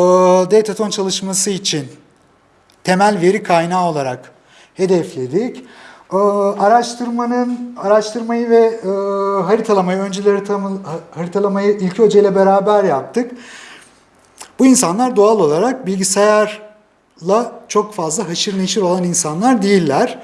Dataton çalışması için temel veri kaynağı olarak hedefledik. E, araştırmanın araştırmayı ve e, haritalamayı, haritama- haritalamayı İlki Hoca ile beraber yaptık. Bu insanlar doğal olarak bilgisayarla çok fazla haşır neşir olan insanlar değiller.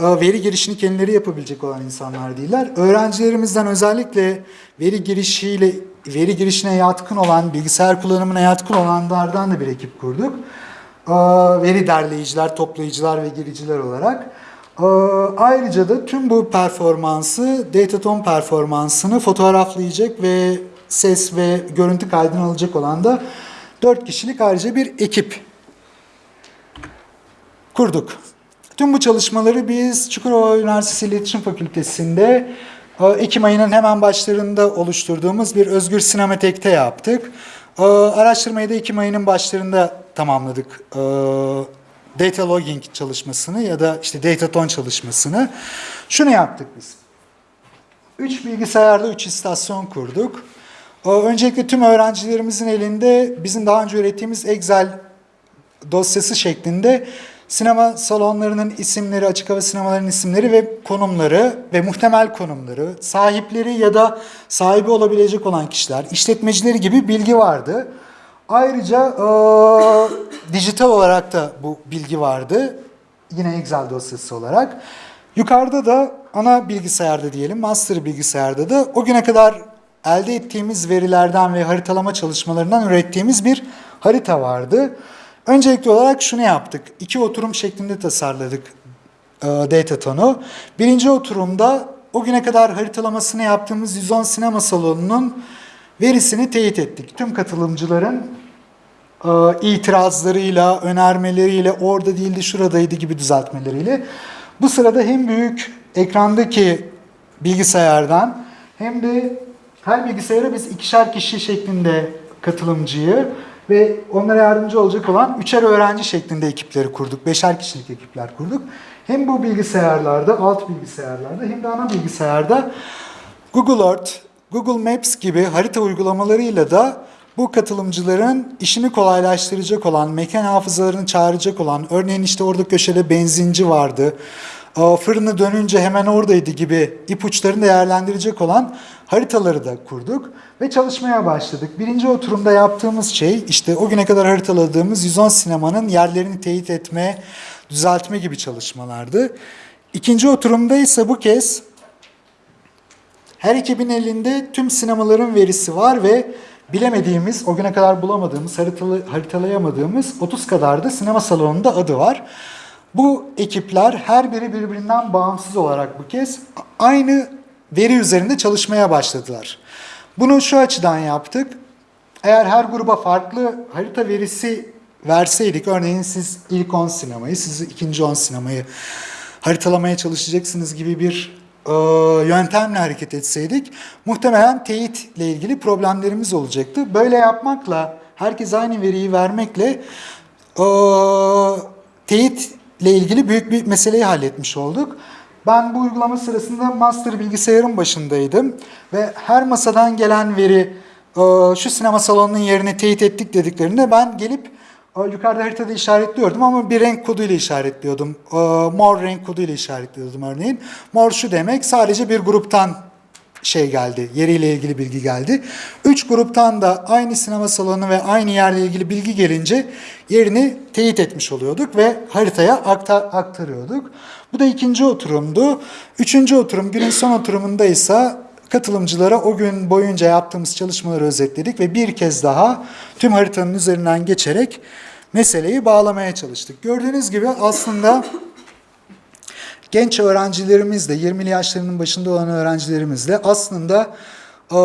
Veri girişini kendileri yapabilecek olan insanlar değiller. Öğrencilerimizden özellikle veri girişiyle veri girişine yatkın olan, bilgisayar kullanımına yatkın olanlardan da bir ekip kurduk. E, Veri derleyiciler, toplayıcılar ve giriciler olarak. E, Ayrıca da tüm bu performansı, Dataton performansını fotoğraflayacak ve ses ve görüntü kaydını alacak olan da 4 kişilik ayrıca bir ekip kurduk. Tüm bu çalışmaları biz Çukurova Üniversitesi İletişim Fakültesi'nde Ekim ayının hemen başlarında oluşturduğumuz bir özgür sinematekte yaptık. Araştırmayı da Ekim ayının başlarında tamamladık. Data logging çalışmasını ya da işte dataton çalışmasını. Şunu yaptık biz. 3 bilgisayarla 3 istasyon kurduk. Öncelikle tüm öğrencilerimizin elinde bizim daha önce ürettiğimiz Excel dosyası şeklinde sinema salonlarının isimleri, açık hava sinemalarının isimleri ve konumları ve muhtemel konumları, sahipleri ya da sahibi olabilecek olan kişiler, işletmecileri gibi bilgi vardı. Ayrıca eee, [coughs] dijital olarak da bu bilgi vardı. Yine Excel dosyası olarak. Yukarıda da ana bilgisayarda diyelim, master bilgisayarda da o güne kadar elde ettiğimiz verilerden ve haritalama çalışmalarından ürettiğimiz bir harita vardı. Öncelikli olarak şunu yaptık. İki oturum şeklinde tasarladık e, Dataton'u. Birinci oturumda o güne kadar haritalamasını yaptığımız 110 sinema salonunun verisini teyit ettik. Tüm katılımcıların e, itirazlarıyla, önermeleriyle, orada değildi, şuradaydı gibi düzeltmeleriyle. Bu sırada hem büyük ekrandaki bilgisayardan hem de her bilgisayara biz ikişer kişi şeklinde katılımcıyı ve onlara yardımcı olacak olan üçer öğrenci şeklinde ekipleri kurduk. Beşer kişilik ekipler kurduk. Hem bu bilgisayarlarda, alt bilgisayarlarda hem de ana bilgisayarda Google Earth, Google Maps gibi harita uygulamalarıyla da bu katılımcıların işini kolaylaştıracak olan, mekan hafızalarını çağıracak olan, örneğin işte orada köşede benzinci vardı, fırını dönünce hemen oradaydı gibi ipuçlarını değerlendirecek olan haritaları da kurduk ve çalışmaya başladık. Birinci oturumda yaptığımız şey işte o güne kadar haritaladığımız 110 sinemanın yerlerini teyit etme, düzeltme gibi çalışmalardı. İkinci oturumda ise bu kez her ekibin elinde tüm sinemaların verisi var ve bilemediğimiz, o güne kadar bulamadığımız, haritalayamadığımız 30 kadar da sinema salonunda adı var. Bu ekipler her biri birbirinden bağımsız olarak bu kez aynı veri üzerinde çalışmaya başladılar. Bunu şu açıdan yaptık. Eğer her gruba farklı harita verisi verseydik, örneğin siz ilk 10 sinemayı, siz ikinci 10 sinemayı haritalamaya çalışacaksınız gibi bir e, yöntemle hareket etseydik, muhtemelen teyitle ilgili problemlerimiz olacaktı. Böyle yapmakla, herkes aynı veriyi vermekle e, teyitle ilgili büyük bir meseleyi halletmiş olduk. Ben bu uygulama sırasında master bilgisayarın başındaydım ve her masadan gelen veri e, şu sinema salonunun yerine teyit ettik dediklerinde ben gelip e, yukarıda haritada işaretliyordum ama bir renk koduyla işaretliyordum. E, Mor renk koduyla işaretliyordum örneğin. Mor şu demek sadece bir gruptan şey geldi, yeriyle ilgili bilgi geldi. Üç gruptan da aynı sinema salonu ve aynı yerle ilgili bilgi gelince yerini teyit etmiş oluyorduk ve haritaya aktar, aktarıyorduk. Bu da ikinci oturumdu. Üçüncü oturum, günün son oturumunda ise katılımcılara o gün boyunca yaptığımız çalışmaları özetledik ve bir kez daha tüm haritanın üzerinden geçerek meseleyi bağlamaya çalıştık. Gördüğünüz gibi aslında genç öğrencilerimizle, 20'li yaşlarının başında olan öğrencilerimizle aslında e,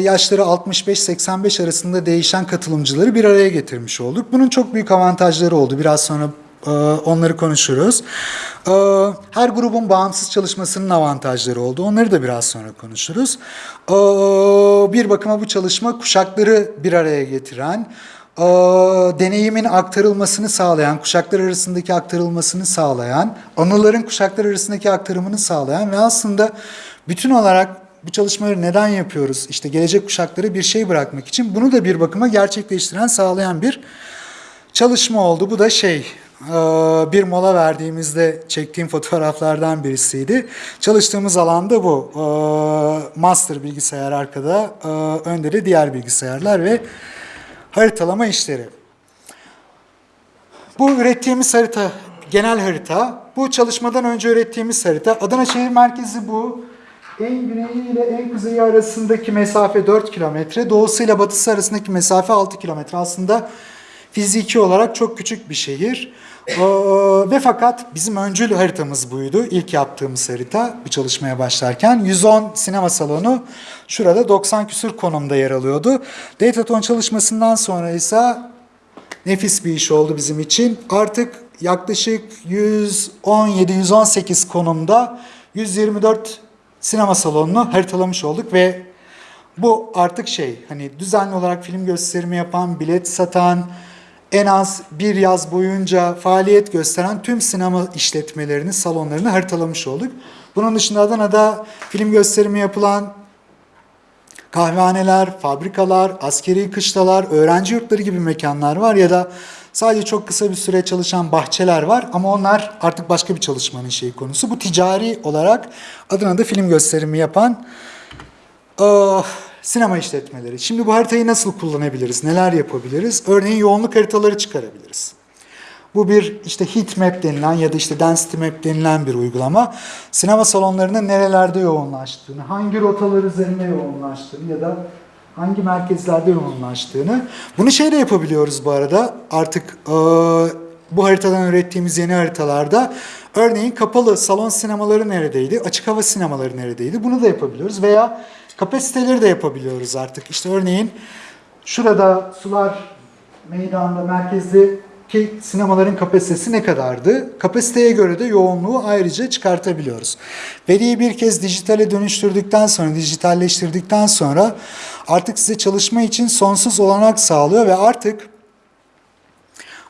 yaşları 65-85 arasında değişen katılımcıları bir araya getirmiş olduk. Bunun çok büyük avantajları oldu. Biraz sonra e, onları konuşuruz. E, Her grubun bağımsız çalışmasının avantajları oldu. Onları da biraz sonra konuşuruz. Bir bakıma bu çalışma kuşakları bir araya getiren, e, deneyimin aktarılmasını sağlayan, kuşaklar arasındaki aktarılmasını sağlayan, anıların kuşaklar arasındaki aktarımını sağlayan ve aslında bütün olarak bu çalışmaları neden yapıyoruz? İşte gelecek kuşaklara bir şey bırakmak için bunu da bir bakıma gerçekleştiren, sağlayan bir çalışma oldu. Bu da şey e, bir mola verdiğimizde çektiğim fotoğraflardan birisiydi. Çalıştığımız alanda bu. E, Master bilgisayar arkada, e, önde de diğer bilgisayarlar ve haritalama işleri. Bu ürettiğimiz harita, genel harita. Bu çalışmadan önce ürettiğimiz harita. Adana şehir merkezi bu. En güneyi ile en kuzeyi arasındaki mesafe 4 kilometre. Doğusuyla batısı arasındaki mesafe 6 kilometre. Aslında fiziki olarak çok küçük bir şehir. Ee, ve fakat bizim öncül haritamız buydu. İlk yaptığımız harita bir çalışmaya başlarken. 110 sinema salonu şurada 90 küsur konumda yer alıyordu. Dataton çalışmasından sonra ise nefis bir iş oldu bizim için. Artık yaklaşık 117-118 konumda 124 sinema salonunu haritalamış olduk ve bu artık şey hani düzenli olarak film gösterimi yapan, bilet satan, en az bir yaz boyunca faaliyet gösteren tüm sinema işletmelerini, salonlarını haritalamış olduk. Bunun dışında Adana'da film gösterimi yapılan kahvehaneler, fabrikalar, askeri kışlalar, öğrenci yurtları gibi mekanlar var ya da sadece çok kısa bir süre çalışan bahçeler var ama onlar artık başka bir çalışmanın şey konusu. Bu ticari olarak Adana'da film gösterimi yapan ah, sinema işletmeleri. Şimdi bu haritayı nasıl kullanabiliriz, neler yapabiliriz? Örneğin yoğunluk haritaları çıkarabiliriz. Bu bir işte heat map denilen ya da işte density map denilen bir uygulama. Sinema salonlarının nerelerde yoğunlaştığını, hangi rotalar üzerinde yoğunlaştığını ya da hangi merkezlerde yoğunlaştığını. Bunu şeyle yapabiliyoruz bu arada. Artık e, bu haritadan ürettiğimiz yeni haritalarda örneğin kapalı salon sinemaları neredeydi, açık hava sinemaları neredeydi bunu da yapabiliyoruz. Veya kapasiteleri de yapabiliyoruz artık. İşte örneğin şurada sular meydanda merkezde ki sinemaların kapasitesi ne kadardı? Kapasiteye göre de yoğunluğu ayrıca çıkartabiliyoruz. Veriyi bir kez dijitale dönüştürdükten sonra, dijitalleştirdikten sonra artık size çalışma için sonsuz olanak sağlıyor ve artık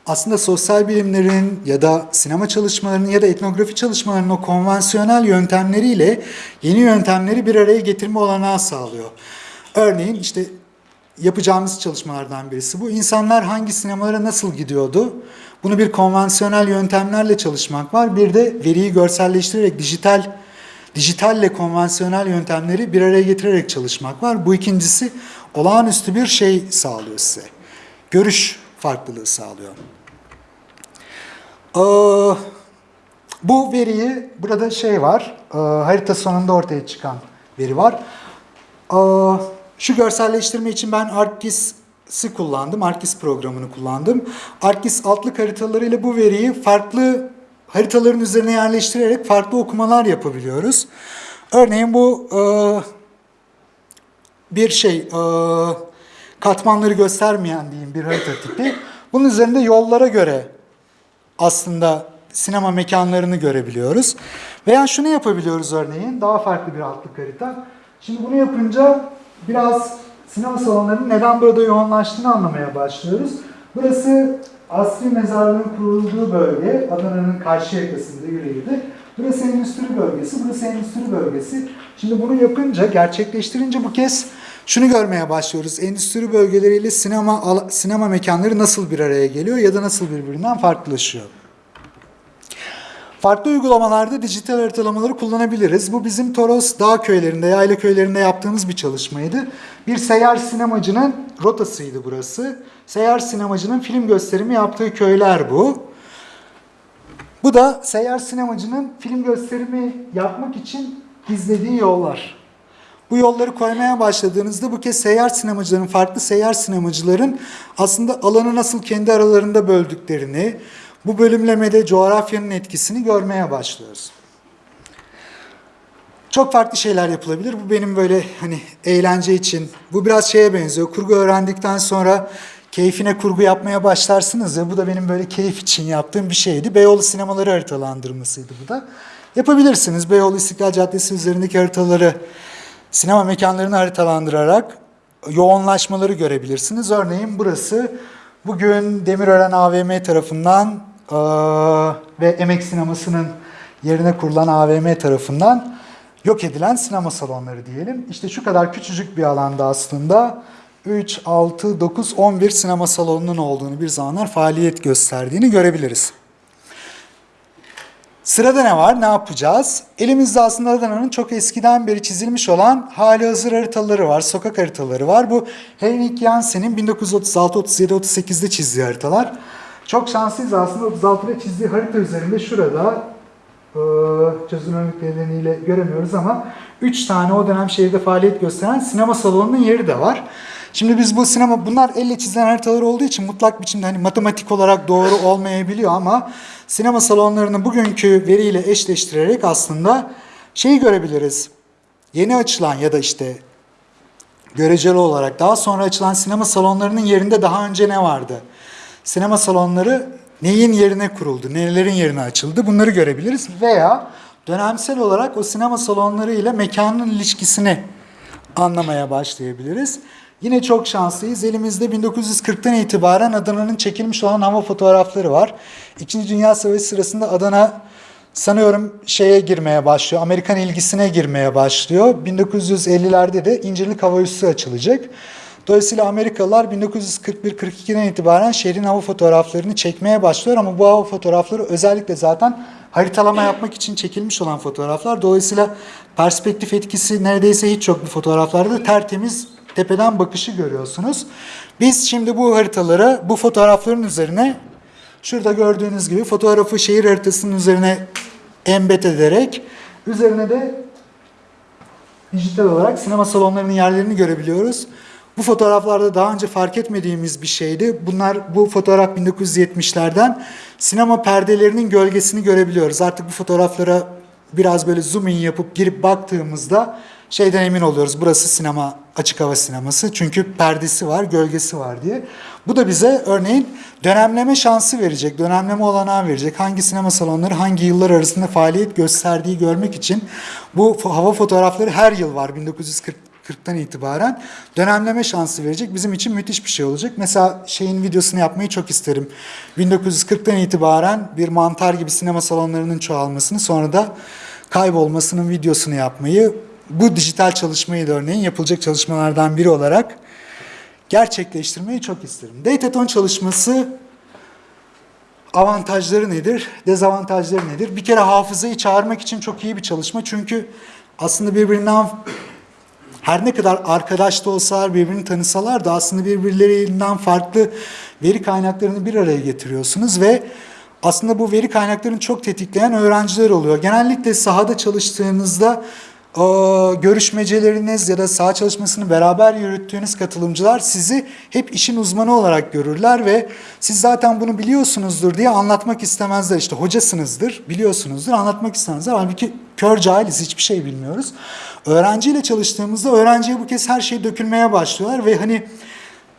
aslında sosyal bilimlerin ya da sinema çalışmalarının ya da etnografi çalışmalarının o konvansiyonel yöntemleriyle yeni yöntemleri bir araya getirme olanağı sağlıyor. Örneğin işte yapacağımız çalışmalardan birisi bu. İnsanlar hangi sinemalara nasıl gidiyordu? Bunu bir konvansiyonel yöntemlerle çalışmak var. Bir de veriyi görselleştirerek dijital dijitalle konvansiyonel yöntemleri bir araya getirerek çalışmak var. Bu ikincisi olağanüstü bir şey sağlıyor size. Görüş farklılığı sağlıyor. Aa, Bu veriyi, burada şey var, e, harita sonunda ortaya çıkan veri var. E, şu görselleştirme için ben ArcGIS'i kullandım, ArcGIS programını kullandım. ArcGIS altlık haritalarıyla bu veriyi farklı haritaların üzerine yerleştirerek farklı okumalar yapabiliyoruz. Örneğin bu e, bir şey, e, katmanları göstermeyen diyeyim bir harita tipi. Bunun üzerinde yollara göre aslında sinema mekanlarını görebiliyoruz. Veya şunu yapabiliyoruz örneğin, daha farklı bir altlık harita. Şimdi bunu yapınca biraz sinema salonlarının neden burada yoğunlaştığını anlamaya başlıyoruz. Burası Asri Mezarlığı'nın kurulduğu bölge, Adana'nın karşı yakasında Yüreğir'de. Burası endüstri bölgesi, burası endüstri bölgesi. Şimdi bunu yapınca, gerçekleştirince bu kez şunu görmeye başlıyoruz. Endüstri bölgeleriyle sinema sinema mekanları nasıl bir araya geliyor ya da nasıl birbirinden farklılaşıyor. Farklı uygulamalarda dijital haritalamayı kullanabiliriz. Bu bizim Toros dağ köylerinde, yayla köylerinde yaptığımız bir çalışmaydı. Bir seyyar sinemacının rotasıydı burası. Seyyar sinemacının film gösterimi yaptığı köyler bu. Bu da seyyar sinemacının film gösterimi yapmak için izlediği yollar. Bu yolları koymaya başladığınızda bu kez seyyar sinemacıların, farklı seyyar sinemacıların aslında alanı nasıl kendi aralarında böldüklerini, bu bölümlemede coğrafyanın etkisini görmeye başlıyoruz. Çok farklı şeyler yapılabilir. Bu benim böyle hani eğlence için. Bu biraz şeye benziyor. Kurgu öğrendikten sonra keyfine kurgu yapmaya başlarsınız ya. Bu da benim böyle keyif için yaptığım bir şeydi. Beyoğlu sinemaları haritalandırmasıydı bu da. Yapabilirsiniz. Beyoğlu İstiklal Caddesi üzerindeki haritaları sinema mekanlarını haritalandırarak yoğunlaşmaları görebilirsiniz. Örneğin burası bugün Demirören AVM tarafından eee, ve Emek Sineması'nın yerine kurulan AVM tarafından yok edilen sinema salonları diyelim. İşte şu kadar küçücük bir alanda aslında 3, 6, 9, 11 sinema salonunun olduğunu bir zamanlar faaliyet gösterdiğini görebiliriz. Sırada ne var? Ne yapacağız? Elimizde aslında Adana'nın çok eskiden beri çizilmiş olan hali hazır haritaları var, sokak haritaları var. Bu Henrik Jansen'in 1936, 37, 38'de çizdiği haritalar. Çok şanslıyız aslında 36'da çizdiği harita üzerinde şurada eee, çözünürlük nedeniyle göremiyoruz ama 3 tane o dönem şehirde faaliyet gösteren sinema salonunun yeri de var. Şimdi biz bu sinema, bunlar elle çizilen haritalar olduğu için mutlak biçimde hani matematik olarak doğru olmayabiliyor ama sinema salonlarını bugünkü veriyle eşleştirerek aslında şeyi görebiliriz. Yeni açılan ya da işte göreceli olarak daha sonra açılan sinema salonlarının yerinde daha önce ne vardı? Sinema salonları neyin yerine kuruldu, nelerin yerine açıldı bunları görebiliriz veya dönemsel olarak o sinema salonları ile mekanın ilişkisini anlamaya başlayabiliriz. Yine çok şanslıyız. Elimizde 1940'tan itibaren Adana'nın çekilmiş olan hava fotoğrafları var. İkinci Dünya Savaşı sırasında Adana sanıyorum şeye girmeye başlıyor. Amerikan ilgisine girmeye başlıyor. 1950'lerde de İncirlik Hava Üssü açılacak. Dolayısıyla Amerikalılar 1941-42'den itibaren şehrin hava fotoğraflarını çekmeye başlıyor ama bu hava fotoğrafları özellikle zaten haritalama yapmak için çekilmiş olan fotoğraflar. Dolayısıyla perspektif etkisi neredeyse hiç yok bu fotoğraflarda. Tertemiz tepeden bakışı görüyorsunuz. Biz şimdi bu haritaları bu fotoğrafların üzerine şurada gördüğünüz gibi fotoğrafı şehir haritasının üzerine embed ederek üzerine de dijital olarak sinema salonlarının yerlerini görebiliyoruz. Bu fotoğraflarda daha önce fark etmediğimiz bir şeydi. Bunlar bu fotoğraf 1970'lerden sinema perdelerinin gölgesini görebiliyoruz. Artık bu fotoğraflara biraz böyle zoom in yapıp girip baktığımızda şeyden emin oluyoruz. Burası sinema, açık hava sineması. Çünkü perdesi var, gölgesi var diye. Bu da bize örneğin dönemleme şansı verecek, dönemleme olanağı verecek. Hangi sinema salonları hangi yıllar arasında faaliyet gösterdiği görmek için bu hava fotoğrafları her yıl var 1940 40'tan itibaren dönemleme şansı verecek. Bizim için müthiş bir şey olacak. Mesela şeyin videosunu yapmayı çok isterim. 1940'tan itibaren bir mantar gibi sinema salonlarının çoğalmasını sonra da kaybolmasının videosunu yapmayı bu dijital çalışmayı da örneğin yapılacak çalışmalardan biri olarak gerçekleştirmeyi çok isterim. Dataton çalışması avantajları nedir, dezavantajları nedir? Bir kere hafızayı çağırmak için çok iyi bir çalışma. Çünkü aslında birbirinden her ne kadar arkadaş da olsalar birbirini tanısalar da aslında birbirlerinden farklı veri kaynaklarını bir araya getiriyorsunuz ve aslında bu veri kaynaklarını çok tetikleyen öğrenciler oluyor. Genellikle sahada çalıştığınızda görüşmeceleriniz ya da saha çalışmasını beraber yürüttüğünüz katılımcılar sizi hep işin uzmanı olarak görürler ve siz zaten bunu biliyorsunuzdur diye anlatmak istemezler. İşte hocasınızdır, biliyorsunuzdur, anlatmak istemezler. Halbuki kör cahiliz, hiçbir şey bilmiyoruz. Öğrenciyle çalıştığımızda öğrenciye bu kez her şey dökülmeye başlıyorlar ve hani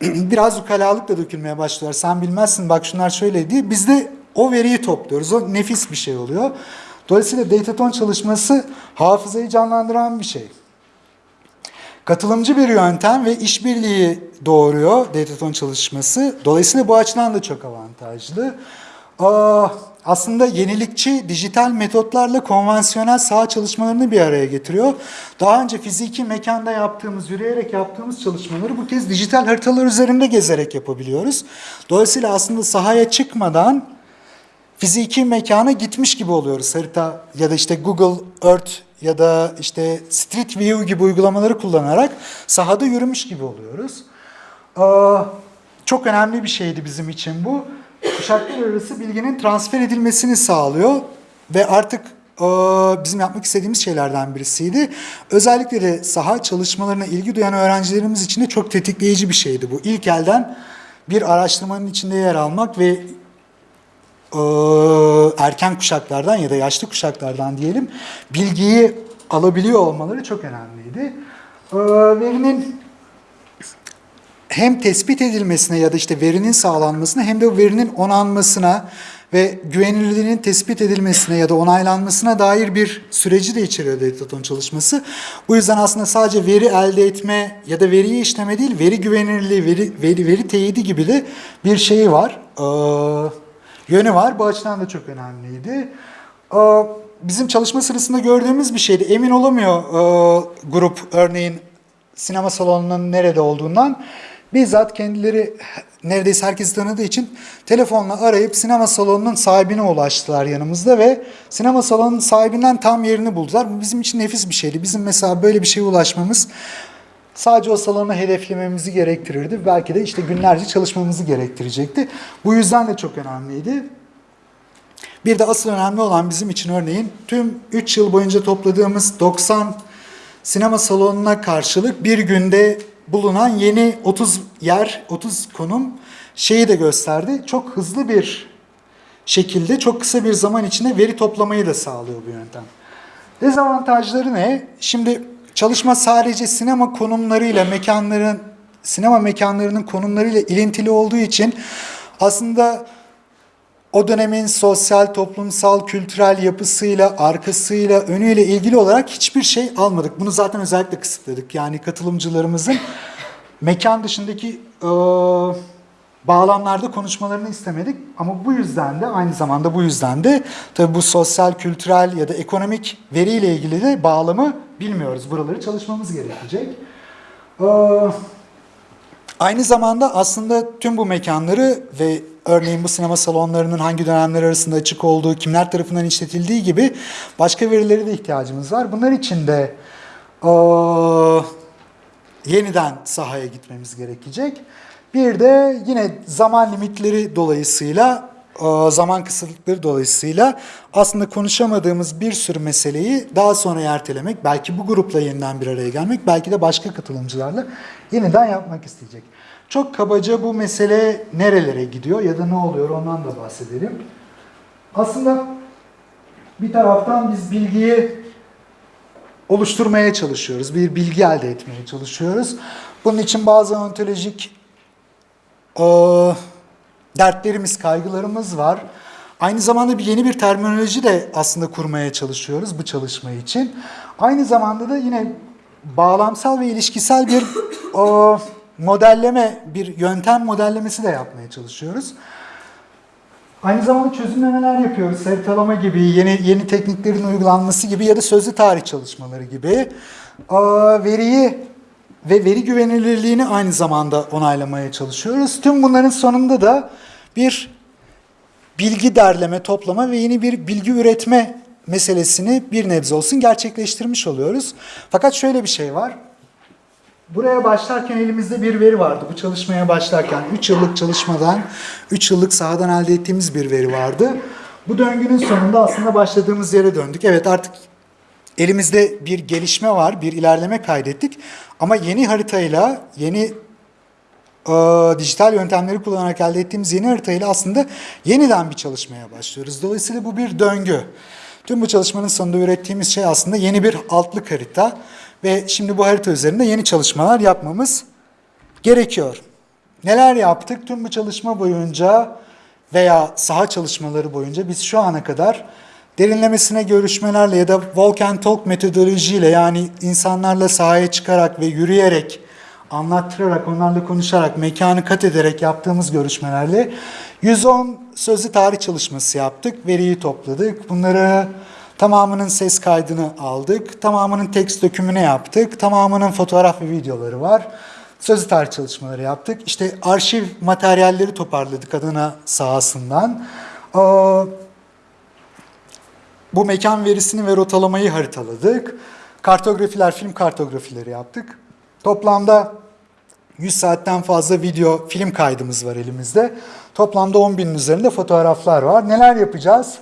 [clears throat] biraz ukalalıkla dökülmeye başlıyorlar. Sen bilmezsin bak şunlar şöyle diye. Biz de o veriyi topluyoruz. O nefis bir şey oluyor. Dolayısıyla dataton çalışması hafızayı canlandıran bir şey. Katılımcı bir yöntem ve işbirliği doğuruyor dataton çalışması. Dolayısıyla bu açıdan da çok avantajlı. Aslında yenilikçi dijital metotlarla konvansiyonel saha çalışmalarını bir araya getiriyor. Daha önce fiziki mekanda yaptığımız, yürüyerek yaptığımız çalışmaları bu kez dijital haritalar üzerinde gezerek yapabiliyoruz. Dolayısıyla aslında sahaya çıkmadan fiziki mekana gitmiş gibi oluyoruz. Harita ya da işte Google Earth ya da işte Street View gibi uygulamaları kullanarak sahada yürümüş gibi oluyoruz. Çok önemli bir şeydi bizim için bu. Kuşaklar arası bilginin transfer edilmesini sağlıyor ve artık bizim yapmak istediğimiz şeylerden birisiydi. Özellikle de saha çalışmalarına ilgi duyan öğrencilerimiz için de çok tetikleyici bir şeydi bu. İlk elden bir araştırmanın içinde yer almak ve erken kuşaklardan ya da yaşlı kuşaklardan diyelim bilgiyi alabiliyor olmaları çok önemliydi. E, verinin hem tespit edilmesine ya da işte verinin sağlanmasına hem de o verinin onanmasına ve güvenilirliğinin tespit edilmesine ya da onaylanmasına dair bir süreci de içeriyor Dataton çalışması. Bu yüzden aslında sadece veri elde etme ya da veriyi işleme değil, veri güvenilirliği, veri, veri, veri teyidi gibi de bir şeyi var. Ee, yönü var. Bu açıdan da çok önemliydi. Ee, bizim çalışma sırasında gördüğümüz bir şeydi. Emin olamıyor e, grup örneğin sinema salonunun nerede olduğundan. Bizzat kendileri neredeyse herkes tanıdığı için telefonla arayıp sinema salonunun sahibine ulaştılar yanımızda ve sinema salonunun sahibinden tam yerini buldular. Bu bizim için nefis bir şeydi. Bizim mesela böyle bir şeye ulaşmamız sadece o salonu hedeflememizi gerektirirdi. Belki de işte günlerce çalışmamızı gerektirecekti. Bu yüzden de çok önemliydi. Bir de asıl önemli olan bizim için örneğin tüm 3 yıl boyunca topladığımız 90 sinema salonuna karşılık bir günde bulunan yeni 30 yer, 30 konum şeyi de gösterdi. Çok hızlı bir şekilde çok kısa bir zaman içinde veri toplamayı da sağlıyor bu yöntem. Dezavantajları ne? Şimdi çalışma sadece sinema konumlarıyla mekanların sinema mekanlarının konumlarıyla ilintili olduğu için aslında o dönemin sosyal, toplumsal, kültürel yapısıyla, arkasıyla, önüyle ilgili olarak hiçbir şey almadık. Bunu zaten özellikle kısıtladık. Yani katılımcılarımızın mekan dışındaki e, bağlamlarda konuşmalarını istemedik. Ama bu yüzden de aynı zamanda bu yüzden de tabii bu sosyal, kültürel ya da ekonomik veriyle ilgili de bağlamı bilmiyoruz. Buraları çalışmamız gerekecek. Ee, Aynı zamanda aslında tüm bu mekanları ve örneğin bu sinema salonlarının hangi dönemler arasında açık olduğu, kimler tarafından işletildiği gibi başka verilere de ihtiyacımız var. Bunlar için de eee, yeniden sahaya gitmemiz gerekecek. Bir de yine zaman limitleri dolayısıyla, eee, zaman kısıtlıkları dolayısıyla aslında konuşamadığımız bir sürü meseleyi daha sonra ertelemek, belki bu grupla yeniden bir araya gelmek, belki de başka katılımcılarla yeniden yapmak isteyecek. Çok kabaca bu mesele nerelere gidiyor ya da ne oluyor ondan da bahsedelim. Aslında bir taraftan biz bilgiyi oluşturmaya çalışıyoruz. Bir bilgi elde etmeye çalışıyoruz. Bunun için bazı ontolojik e, dertlerimiz, kaygılarımız var. Aynı zamanda bir yeni bir terminoloji de aslında kurmaya çalışıyoruz bu çalışma için. Aynı zamanda da yine bağlamsal ve ilişkisel bir e, modelleme, bir yöntem modellemesi de yapmaya çalışıyoruz. Aynı zamanda çözümlemeler yapıyoruz. Haritalama gibi, yeni yeni tekniklerin uygulanması gibi ya da sözlü tarih çalışmaları gibi. Aa, veriyi ve veri güvenilirliğini aynı zamanda onaylamaya çalışıyoruz. Tüm bunların sonunda da bir bilgi derleme, toplama ve yeni bir bilgi üretme meselesini bir nebze olsun gerçekleştirmiş oluyoruz. Fakat şöyle bir şey var. buraya başlarken elimizde bir veri vardı. Bu çalışmaya başlarken 3 yıllık çalışmadan, 3 yıllık sahadan elde ettiğimiz bir veri vardı. Bu döngünün sonunda aslında başladığımız yere döndük. Evet artık elimizde bir gelişme var, bir ilerleme kaydettik. Ama yeni haritayla, yeni e, dijital yöntemleri kullanarak elde ettiğimiz yeni haritayla aslında yeniden bir çalışmaya başlıyoruz. Dolayısıyla bu bir döngü. Tüm bu çalışmanın sonunda ürettiğimiz şey aslında yeni bir altlık harita ve şimdi bu harita üzerinde yeni çalışmalar yapmamız gerekiyor. Neler yaptık? Tüm bu çalışma boyunca veya saha çalışmaları boyunca biz şu ana kadar derinlemesine görüşmelerle ya da walk and talk metodolojiyle yani insanlarla sahaya çıkarak ve yürüyerek anlattırarak, onlarla konuşarak, mekanı kat ederek yaptığımız görüşmelerle 110 sözlü tarih çalışması yaptık, veriyi topladık. Bunları tamamının ses kaydını aldık, tamamının tekst dökümünü yaptık, tamamının fotoğraf ve videoları var. Sözlü tarih çalışmaları yaptık. İşte arşiv materyalleri toparladık Adana sahasından. Ee, bu mekan verisini ve rotalamayı haritaladık. Kartografiler, film kartografileri yaptık. Toplamda 100 saatten fazla video, film kaydımız var elimizde. Toplamda 10 binin üzerinde fotoğraflar var. Neler yapacağız?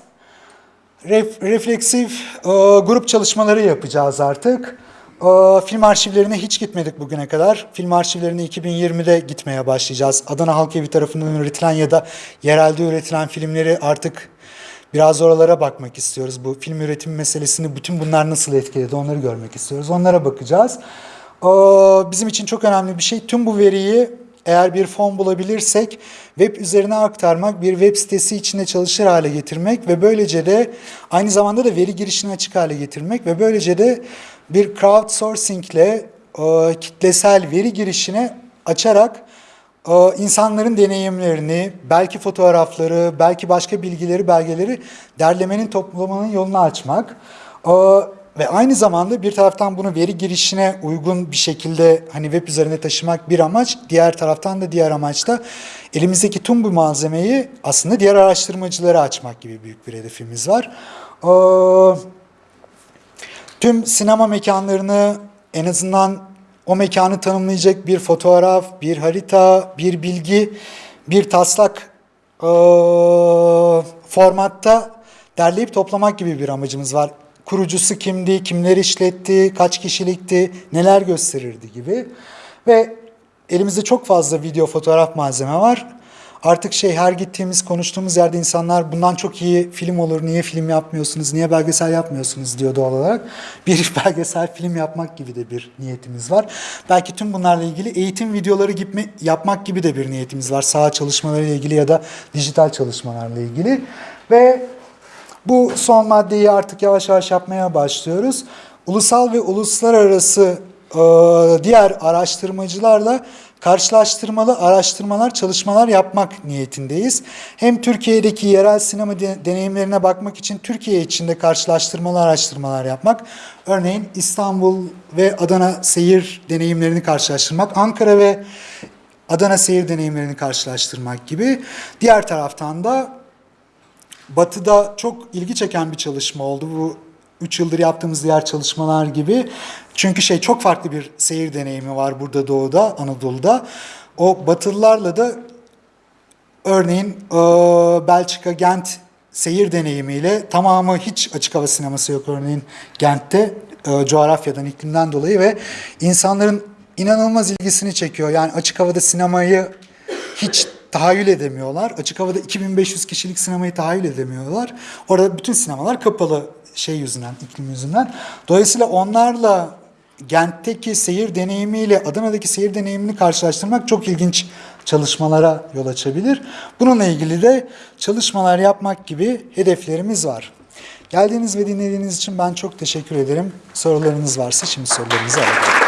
Ref, refleksif e, grup çalışmaları yapacağız artık. E, film arşivlerine hiç gitmedik bugüne kadar. Film arşivlerine 2020'de gitmeye başlayacağız. Adana Halk Evi tarafından üretilen ya da yerelde üretilen filmleri artık biraz oralara bakmak istiyoruz. Bu film üretimi meselesini bütün bunlar nasıl etkiledi onları görmek istiyoruz. Onlara bakacağız. Ee, Bizim için çok önemli bir şey. Tüm bu veriyi eğer bir fon bulabilirsek web üzerine aktarmak, bir web sitesi içinde çalışır hale getirmek ve böylece de aynı zamanda da veri girişini açık hale getirmek ve böylece de bir crowdsourcing ile e, kitlesel veri girişini açarak insanların deneyimlerini, belki fotoğrafları, belki başka bilgileri, belgeleri derlemenin, toplamanın yolunu açmak. Ve aynı zamanda bir taraftan bunu veri girişine uygun bir şekilde hani web üzerine taşımak bir amaç, diğer taraftan da diğer amaç da elimizdeki tüm bu malzemeyi aslında diğer araştırmacılara açmak gibi büyük bir hedefimiz var. Tüm sinema mekanlarını en azından o mekanı tanımlayacak bir fotoğraf, bir harita, bir bilgi, bir taslak eee, formatta derleyip toplamak gibi bir amacımız var. Kurucusu kimdi, kimler işletti, kaç kişilikti, neler gösterirdi gibi. Ve elimizde çok fazla video, fotoğraf malzeme var. Artık şey her gittiğimiz, konuştuğumuz yerde insanlar bundan çok iyi film olur, niye film yapmıyorsunuz, niye belgesel yapmıyorsunuz diyor doğal olarak. [laughs] Bir belgesel film yapmak gibi de bir niyetimiz var. Belki tüm bunlarla ilgili eğitim videoları gibi yapmak gibi de bir niyetimiz var. Saha çalışmalarıyla ilgili ya da dijital çalışmalarla ilgili. Ve bu son maddeyi artık yavaş yavaş yapmaya başlıyoruz. Ulusal ve uluslararası diğer araştırmacılarla karşılaştırmalı araştırmalar, çalışmalar yapmak niyetindeyiz. Hem Türkiye'deki yerel sinema de- deneyimlerine bakmak için Türkiye içinde karşılaştırmalı araştırmalar yapmak. Örneğin İstanbul ve Adana seyir deneyimlerini karşılaştırmak, Ankara ve Adana seyir deneyimlerini karşılaştırmak gibi. Diğer taraftan da Batı'da çok ilgi çeken bir çalışma oldu. Bu 3 yıldır yaptığımız diğer çalışmalar gibi. Çünkü şey çok farklı bir seyir deneyimi var burada Doğu'da, Anadolu'da. O Batılılarla da örneğin e, Belçika, Gent seyir deneyimiyle tamamı hiç açık hava sineması yok örneğin Gent'te e, coğrafyadan, iklimden dolayı ve insanların inanılmaz ilgisini çekiyor. Yani açık havada sinemayı hiç tahayyül edemiyorlar. Açık havada 2500 kişilik sinemayı tahayyül edemiyorlar. Orada bütün sinemalar kapalı şey yüzünden, iklim yüzünden. Dolayısıyla onlarla Gent'teki seyir deneyimiyle Adana'daki seyir deneyimini karşılaştırmak çok ilginç çalışmalara yol açabilir. Bununla ilgili de çalışmalar yapmak gibi hedeflerimiz var. Geldiğiniz ve dinlediğiniz için ben çok teşekkür ederim. Sorularınız varsa şimdi sorularınızı alalım.